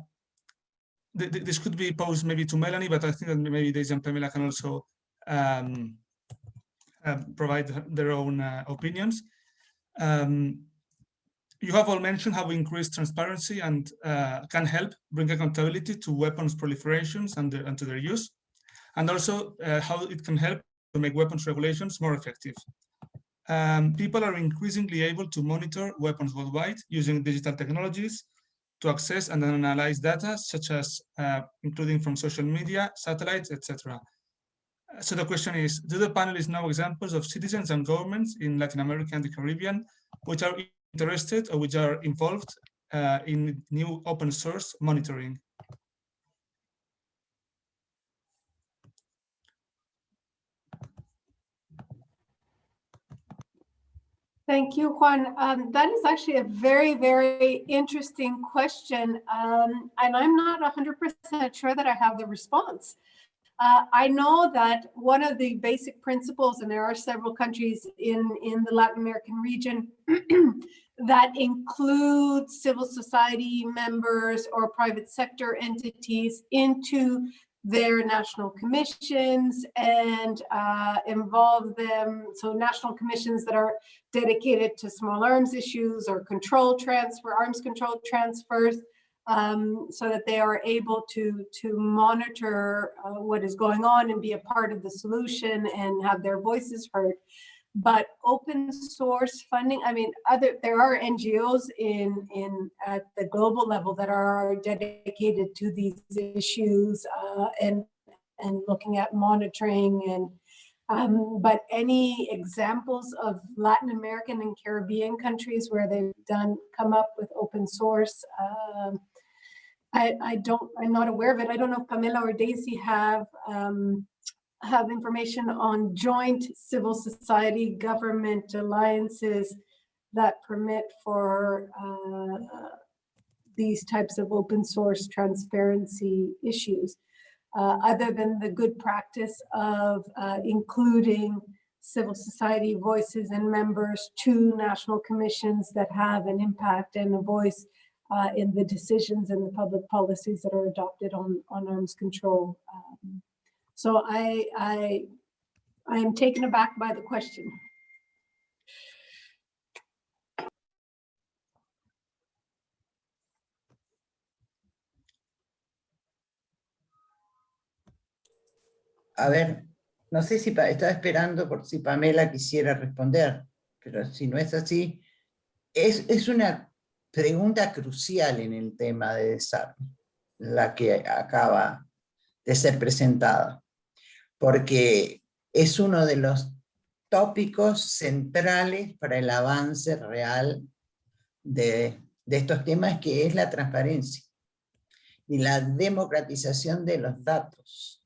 th th this could be posed maybe to Melanie, but I think that maybe Daisy and Pamela can also um, uh, provide their own uh, opinions. Um, you have all mentioned how increased transparency and uh, can help bring accountability to weapons proliferations and, and to their use, and also uh, how it can help to make weapons regulations more effective. Um, people are increasingly able to monitor weapons worldwide using digital technologies to access and analyze data, such as uh, including from social media, satellites, etc. So the question is, do the panelists know examples of citizens and governments in Latin America and the Caribbean which are interested or which are involved uh, in new open source monitoring. Thank you, Juan. Um, that is actually a very, very interesting question. Um, and I'm not 100% sure that I have the response. Uh, I know that one of the basic principles, and there are several countries in, in the Latin American region that include civil society members or private sector entities into their national commissions and uh, involve them. So national commissions that are dedicated to small arms issues or control transfer, arms control transfers, um, so that they are able to, to monitor uh, what is going on and be a part of the solution and have their voices heard. But open source funding, I mean, other there are NGOs in, in at the global level that are dedicated to these issues uh, and, and looking at monitoring and um, but any examples of Latin American and Caribbean countries where they've done come up with open source um, I, I don't, I'm not aware of it. I don't know if Pamela or Daisy have um, have information on joint civil society government alliances that permit for uh, these types of open source transparency issues, uh, other than the good practice of uh, including civil society voices and members to national commissions that have an impact and a voice uh, in the decisions and the public policies that are adopted on, on arms control. Um, so I, I, I am taken aback by the question. A ver, no sé si estaba esperando por si Pamela quisiera responder, pero si no es así, es, es una pregunta crucial en el tema de desarme, la que acaba de ser presentada, porque es uno de los tópicos centrales para el avance real de, de estos temas, que es la transparencia y la democratización de los datos.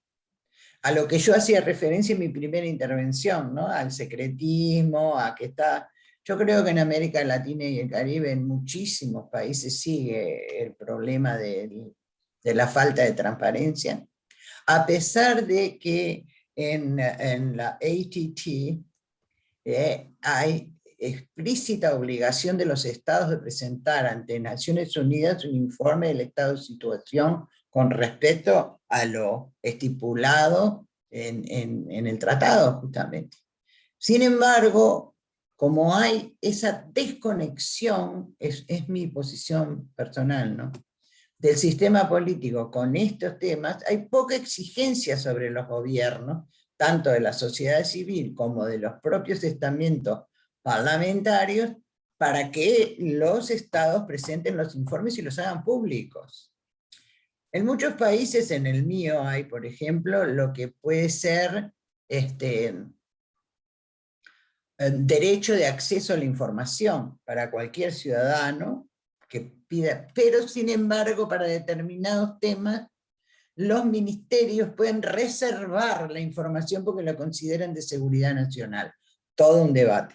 A lo que yo hacía referencia en mi primera intervención, ¿no? al secretismo, a que está yo creo que en América Latina y el Caribe, en muchísimos países, sigue el problema de, la falta de transparencia, a pesar de que en, la ATT eh, hay explícita obligación de los estados de presentar ante Naciones Unidas un informe del estado de situación con respecto a lo estipulado en, en el tratado, justamente. Sin embargo, como hay esa desconexión, es, mi posición personal, ¿no? del sistema político con estos temas, hay poca exigencia sobre los gobiernos, tanto de la sociedad civil como de los propios estamentos parlamentarios, para que los estados presenten los informes y los hagan públicos. En muchos países, en el mío hay, por ejemplo, lo que puede ser este, derecho de acceso a la información para cualquier ciudadano que pida, pero sin embargo para determinados temas los ministerios pueden reservar la información porque la consideran de seguridad nacional. Todo un debate.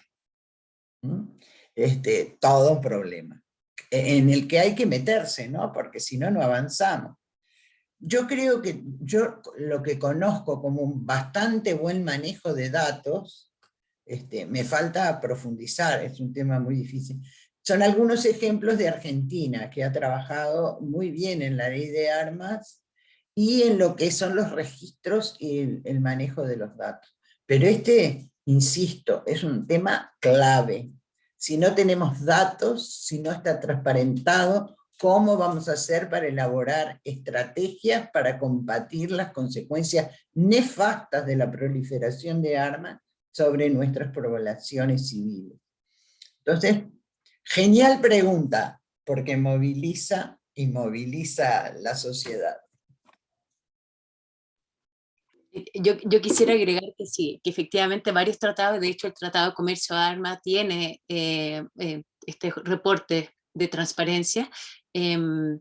Este, todo un problema. E, en el que hay que meterse, ¿no? Porque si no, no avanzamos. Yo creo que yo lo que conozco como un bastante buen manejo de datos, este, me falta profundizar, es un tema muy difícil. Son algunos ejemplos de Argentina, que ha trabajado muy bien en la ley de armas, y en lo que son los registros y el, manejo de los datos. Pero este, insisto, es un tema clave. Si no tenemos datos, si no está transparentado, ¿cómo vamos a hacer para elaborar estrategias para combatir las consecuencias nefastas de la proliferación de armas sobre nuestras poblaciones civiles? Entonces, genial pregunta, porque moviliza y moviliza la sociedad. Yo, yo, quisiera agregar que sí, que efectivamente varios tratados, de hecho el Tratado de Comercio de Armas tiene eh, eh, este reporte de transparencia, em,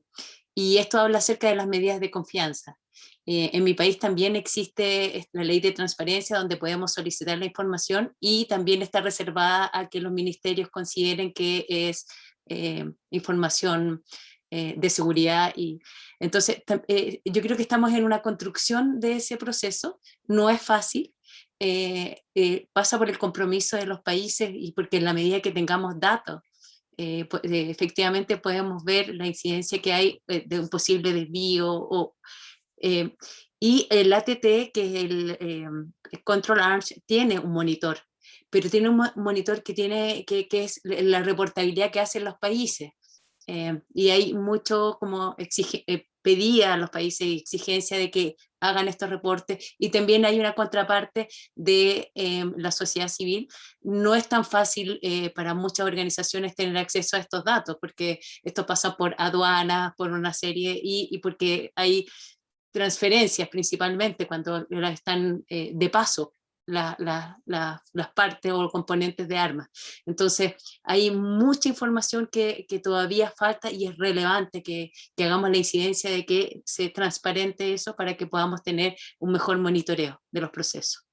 y esto habla acerca de las medidas de confianza. En mi país también existe la ley de transparencia donde podemos solicitar la información y también está reservada a que los ministerios consideren que es información eh, de seguridad. Y, entonces, eh, yo creo que estamos en una construcción de ese proceso, no es fácil, eh, pasa por el compromiso de los países y porque en la medida que tengamos datos, efectivamente podemos ver la incidencia que hay de un posible desvío. O, y el ATT, que es el Control Arms, tiene un monitor, pero tiene un monitor que, tiene, que, que es la reportabilidad que hacen los países. Eh, y hay mucho como exige, eh, pedía a los países exigencia de que hagan estos reportes y también hay una contraparte de eh, la sociedad civil. No es tan fácil para muchas organizaciones tener acceso a estos datos porque esto pasa por aduanas, por una serie y, y porque hay transferencias principalmente cuando están de paso las partes o componentes de armas. Entonces, hay mucha información que, que todavía falta y es relevante que, que, hagamos la incidencia de que se transparente eso para que podamos tener un mejor monitoreo de los procesos.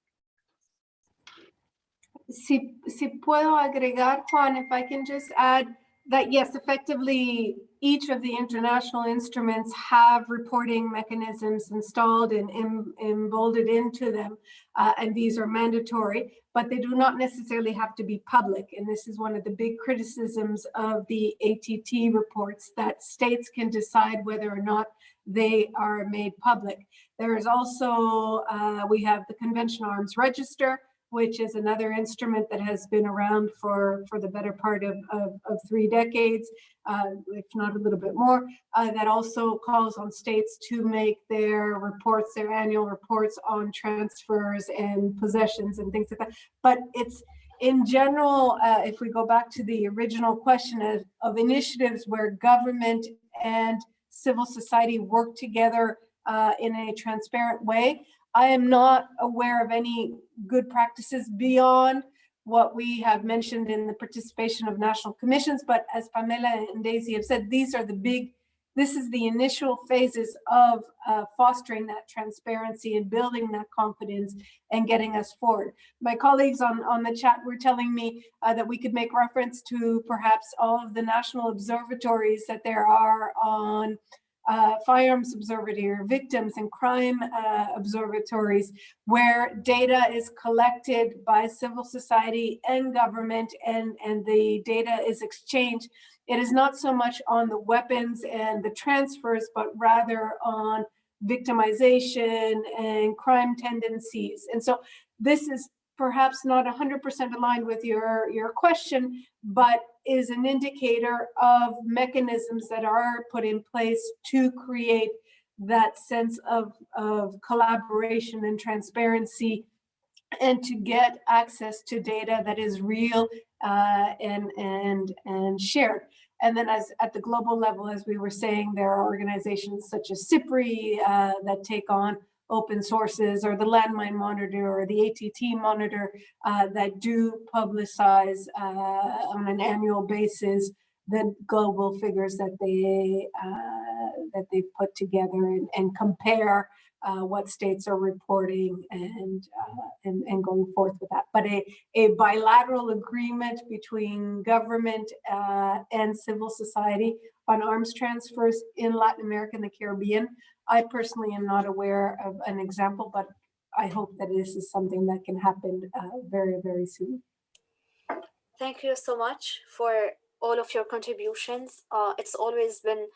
Si, si puedo agregar, Juan, if I can just add that yes, effectively, each of the international instruments have reporting mechanisms installed and em, emboldened into them, uh, and these are mandatory, but they do not necessarily have to be public. And this is one of the big criticisms of the ATT reports, that states can decide whether or not they are made public. There is also, uh, we have the Convention Arms Register, which is another instrument that has been around for, for the better part of, of, of three decades, uh, if not a little bit more, uh, that also calls on states to make their reports, their annual reports on transfers and possessions and things like that. But it's in general, uh, if we go back to the original question of, of initiatives where government and civil society work together uh, in a transparent way, I am not aware of any good practices beyond what we have mentioned in the participation of national commissions. But as Pamela and Daisy have said, these are the big, this is the initial phases of uh, fostering that transparency and building that confidence and getting us forward. My colleagues on, on the chat were telling me uh, that we could make reference to perhaps all of the national observatories that there are on uh, firearms observatory victims and crime uh, observatories where data is collected by civil society and government and, and the data is exchanged. It is not so much on the weapons and the transfers, but rather on victimization and crime tendencies. And so this is perhaps not 100% aligned with your, your question, but is an indicator of mechanisms that are put in place to create that sense of, of collaboration and transparency and to get access to data that is real uh, and, and, and shared. And then as at the global level, as we were saying, there are organizations such as CIPRI uh, that take on open sources or the landmine monitor or the ATT monitor uh, that do publicize uh, on an annual basis the global figures that they uh, that they've put together and, and compare uh, what states are reporting and, uh, and and going forth with that. But a, a bilateral agreement between government uh, and civil society on arms transfers in Latin America and the Caribbean, I personally am not aware of an example, but I hope that this is something that can happen uh, very, very soon. Thank you so much for all of your contributions. Uh, it's always been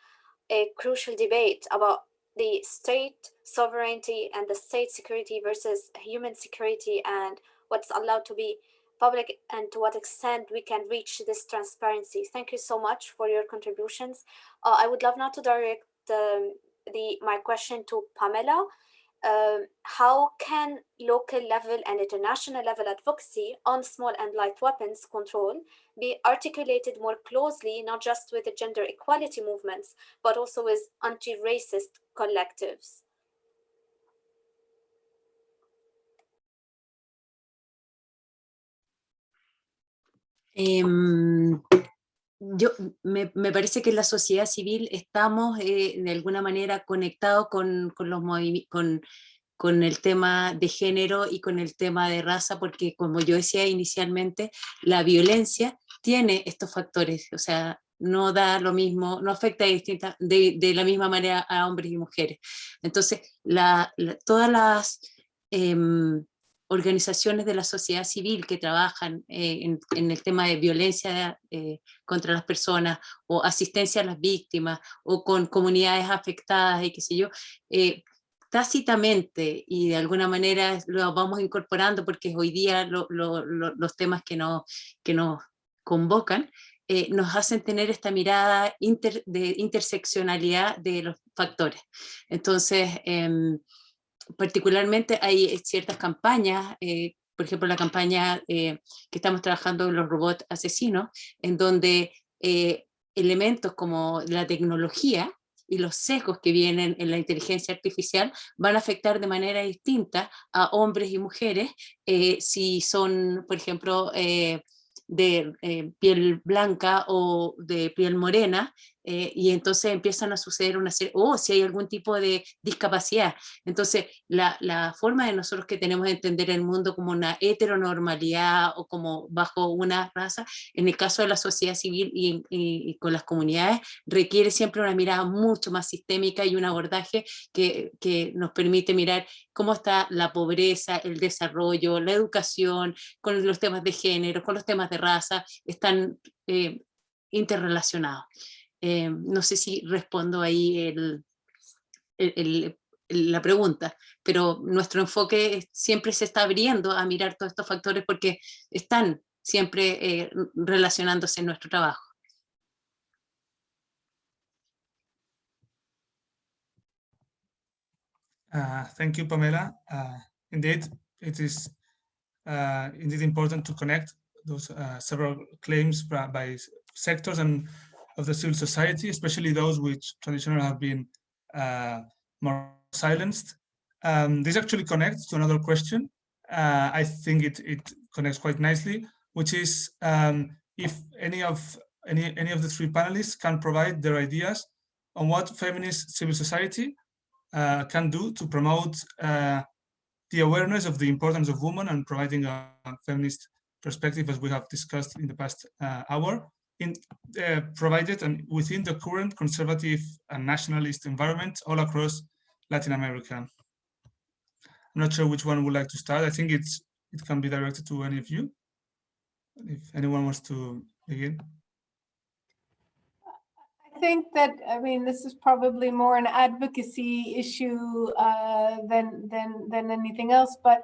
a crucial debate about the state sovereignty and the state security versus human security and what's allowed to be public and to what extent we can reach this transparency. Thank you so much for your contributions. Uh, I would love now to direct um, the my question to Pamela. Um, how can local level and international level advocacy on small and light weapons control be articulated more closely, not just with the gender equality movements, but also with anti-racist collectives? Em, yo, me, me, parece que la sociedad civil estamos eh, de alguna manera conectados con, con, los con, con el tema de género y con el tema de raza, porque como yo decía inicialmente, la violencia tiene estos factores, o sea, no da lo mismo, no afecta distinta, de, de, la misma manera a hombres y mujeres. Entonces, la, todas las... Eh, organizaciones de la sociedad civil que trabajan eh, en, el tema de violencia eh, contra las personas o asistencia a las víctimas o con comunidades afectadas y qué sé yo, eh, tácitamente y de alguna manera lo vamos incorporando porque hoy día lo, lo, lo, los temas que, no, que nos convocan eh, nos hacen tener esta mirada de interseccionalidad de los factores. Entonces, eh, particularmente hay ciertas campañas, eh, por ejemplo la campaña eh, que estamos trabajando en los robots asesinos, en donde eh, elementos como la tecnología y los sesgos que vienen en la inteligencia artificial van a afectar de manera distinta a hombres y mujeres si son, por ejemplo, de piel blanca o de piel morena, eh, y entonces empiezan a suceder una serie, o si hay algún tipo de discapacidad. Entonces, la, la, forma de nosotros que tenemos de entender el mundo como una heteronormalidad o como bajo una raza, en el caso de la sociedad civil y, y, y con las comunidades, requiere siempre una mirada mucho más sistémica y un abordaje que, que nos permite mirar cómo está la pobreza, el desarrollo, la educación, con los temas de género, con los temas de raza, están eh, interrelacionados. Eh, no sé si respondo ahí el, el, el, la pregunta, pero nuestro enfoque siempre se está abriendo a mirar todos estos factores porque están siempre eh, relacionándose en nuestro trabajo. Uh, thank you, Pamela. Uh, indeed, it is uh, indeed important to connect those uh, several claims by sectors and of the civil society, especially those which traditionally have been uh, more silenced. Um, this actually connects to another question. Uh, I think it, it connects quite nicely, which is um, if any of any any of the three panelists can provide their ideas on what feminist civil society uh, can do to promote uh, the awareness of the importance of women and providing a feminist perspective as we have discussed in the past uh, hour in, uh, provided and within the current conservative and nationalist environment all across Latin America. I'm not sure which one would like to start. I think it's it can be directed to any of you. If anyone wants to begin. I think that, I mean, this is probably more an advocacy issue uh, than, than, than anything else, but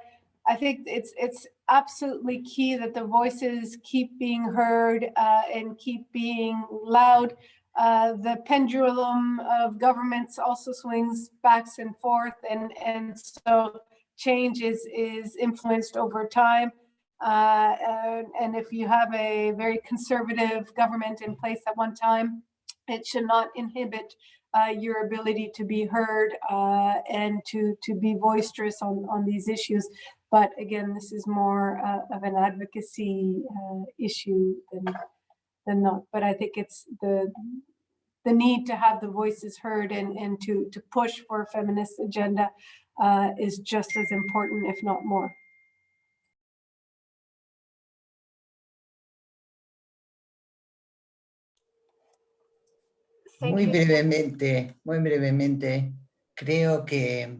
I think it's it's absolutely key that the voices keep being heard uh, and keep being loud. Uh, the pendulum of governments also swings backs and forth, and and so change is is influenced over time. Uh, and, and if you have a very conservative government in place at one time, it should not inhibit uh, your ability to be heard uh, and to to be boisterous on on these issues. But again, this is more uh, of an advocacy uh, issue than, than not. But I think it's the the need to have the voices heard and, and to, to push for a feminist agenda uh, is just as important, if not more. Thank Muy you. brevemente, muy brevemente, creo que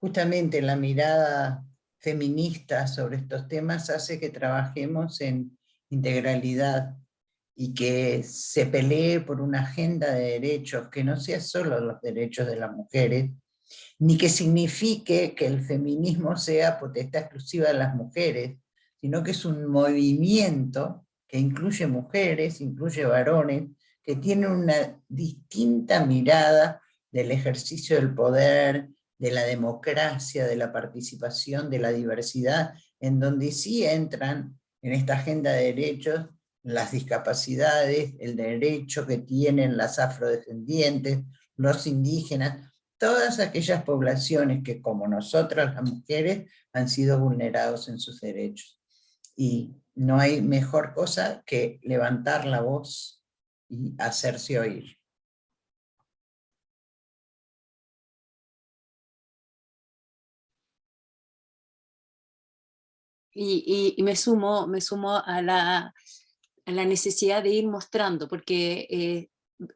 justamente la mirada feminista sobre estos temas hace que trabajemos en integralidad y que se pelee por una agenda de derechos que no sea solo los derechos de las mujeres, ni que signifique que el feminismo sea potestad exclusiva de las mujeres, sino que es un movimiento que incluye mujeres, incluye varones, que tienen una distinta mirada del ejercicio del poder, de la democracia, de la participación, de la diversidad, en donde sí entran en esta agenda de derechos las discapacidades, el derecho que tienen las afrodescendientes, los indígenas, todas aquellas poblaciones que como nosotras las mujeres han sido vulnerados en sus derechos. Y no hay mejor cosa que levantar la voz y hacerse oír. Y, me sumo, me sumo a la, la necesidad de ir mostrando, porque eh,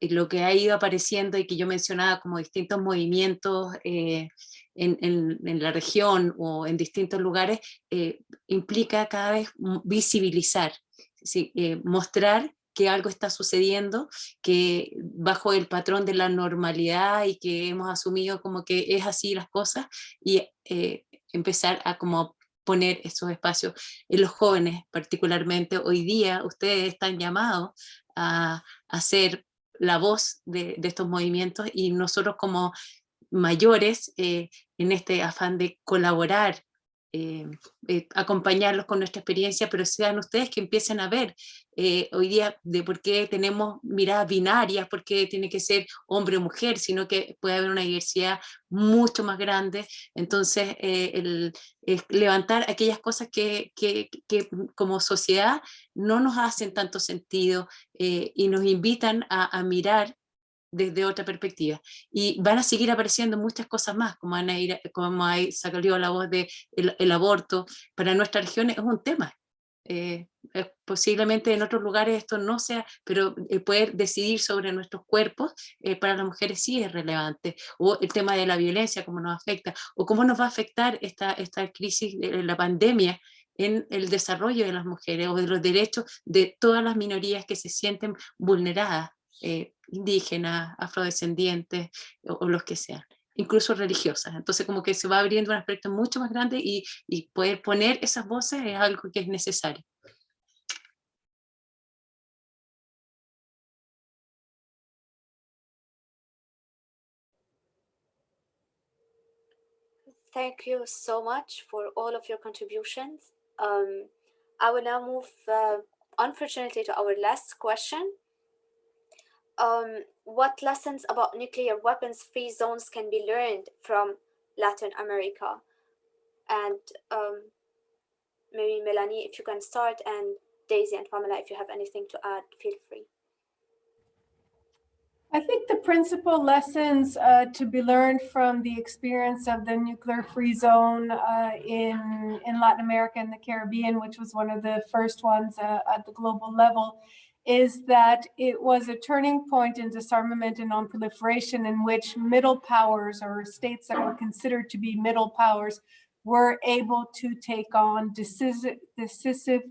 lo que ha ido apareciendo y que yo mencionaba como distintos movimientos eh, en, en- la región o en distintos lugares, eh, implica cada vez visibilizar, eh, mostrar que algo está sucediendo, que bajo el patrón de la normalidad y que hemos asumido como que es así las cosas, y eh, empezar a como poner esos espacios en los jóvenes particularmente. Hoy día ustedes están llamados a, ser la voz de, de estos movimientos y nosotros como mayores eh, en este afán de colaborar, eh, eh, acompañarlos con nuestra experiencia, pero sean ustedes que empiecen a ver eh, hoy día de por qué tenemos miradas binarias, por qué tiene que ser hombre o mujer, sino que puede haber una diversidad mucho más grande. Entonces, levantar aquellas cosas que, que- que como sociedad no nos hacen tanto sentido y nos invitan a mirar desde otra perspectiva. Y van a seguir apareciendo muchas cosas más, como, ir, como ahí salió la voz de el, aborto. Para nuestra región es un tema. Eh, eh, posiblemente en otros lugares esto no sea, pero el poder decidir sobre nuestros cuerpos eh, para las mujeres sí es relevante. O el tema de la violencia, cómo nos afecta, o cómo nos va a afectar esta, esta crisis de la pandemia en el desarrollo de las mujeres o de los derechos de todas las minorías que se sienten vulneradas, eh, indígenas, afrodescendientes o, o los que sean incluso religiosas. Entonces como que se va abriendo un aspecto mucho más grande y, poder poner esas voces es algo que es necesario. Thank you so much for all of your contributions. Um, I will now move, uh, unfortunately, to our last question. Um, what lessons about nuclear weapons free zones can be learned from Latin America? And um, maybe Melanie, if you can start, and Daisy and Pamela, if you have anything to add, feel free. I think the principal lessons uh, to be learned from the experience of the nuclear-free zone uh, in in Latin America and the Caribbean, which was one of the first ones uh, at the global level, is that it was a turning point in disarmament and non-proliferation in which middle powers or states that were considered to be middle powers were able to take on decisive, decisive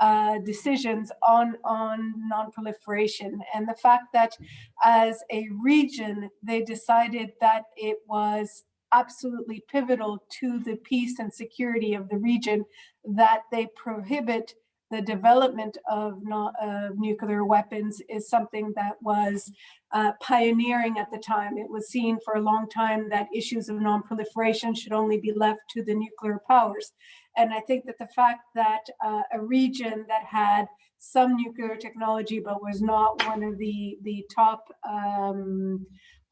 uh, decisions on, on non-proliferation. And the fact that as a region, they decided that it was absolutely pivotal to the peace and security of the region that they prohibit the development of, of nuclear weapons is something that was uh, pioneering at the time. It was seen for a long time that issues of non-proliferation should only be left to the nuclear powers. And I think that the fact that uh, a region that had some nuclear technology, but was not one of the, the top um,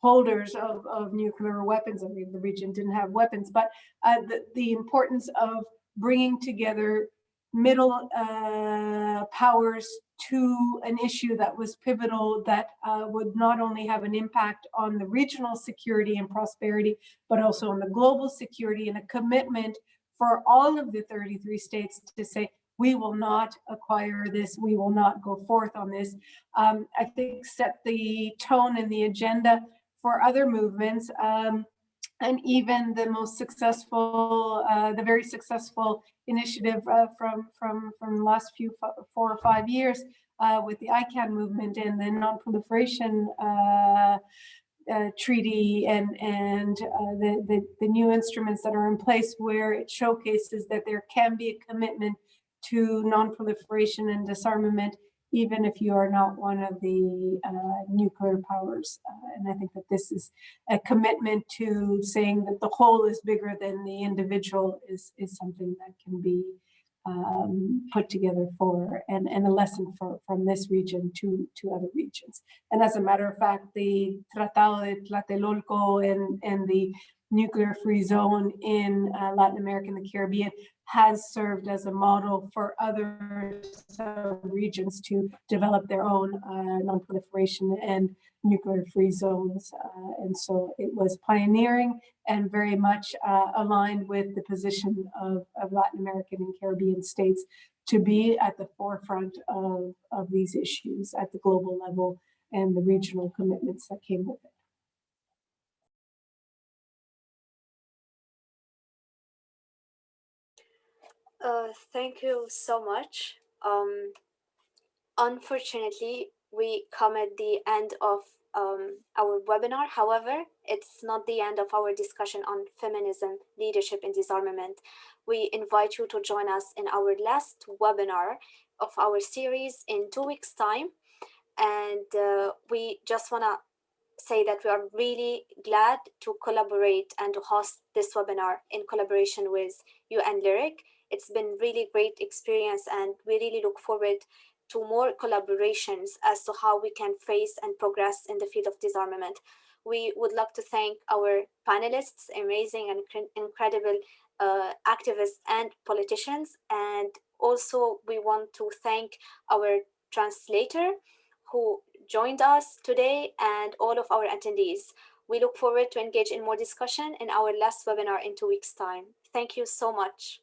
holders of, of nuclear weapons. I mean, the region didn't have weapons, but uh, the, the importance of bringing together middle uh, powers to an issue that was pivotal that uh, would not only have an impact on the regional security and prosperity, but also on the global security and a commitment for all of the 33 states to say, we will not acquire this, we will not go forth on this, um, I think set the tone and the agenda for other movements. Um, and even the most successful, uh, the very successful initiative uh, from, from, from the last few four or five years uh, with the ICANN movement and the non-proliferation uh, uh, treaty and, and uh, the, the, the new instruments that are in place where it showcases that there can be a commitment to non-proliferation and disarmament even if you are not one of the uh, nuclear powers. Uh, and I think that this is a commitment to saying that the whole is bigger than the individual is, is something that can be um, put together for and, and a lesson for, from this region to, to other regions. And as a matter of fact, the Tratado de Tlatelolco and, and the nuclear free zone in uh, Latin America and the Caribbean has served as a model for other regions to develop their own uh, non-proliferation and nuclear free zones. Uh, and so it was pioneering and very much uh, aligned with the position of, of, Latin American and Caribbean states to be at the forefront of, of these issues at the global level and the regional commitments that came with it. Uh, thank you so much. Um, unfortunately, we come at the end of um, our webinar. However, it's not the end of our discussion on feminism, leadership, and disarmament. We invite you to join us in our last webinar of our series in two weeks' time. And uh, we just want to say that we are really glad to collaborate and to host this webinar in collaboration with UN Lyric it's been really great experience and we really look forward to more collaborations as to how we can face and progress in the field of disarmament. We would like to thank our panelists, amazing and incredible uh, activists and politicians. And also we want to thank our translator who joined us today and all of our attendees. We look forward to engage in more discussion in our last webinar in two weeks time. Thank you so much.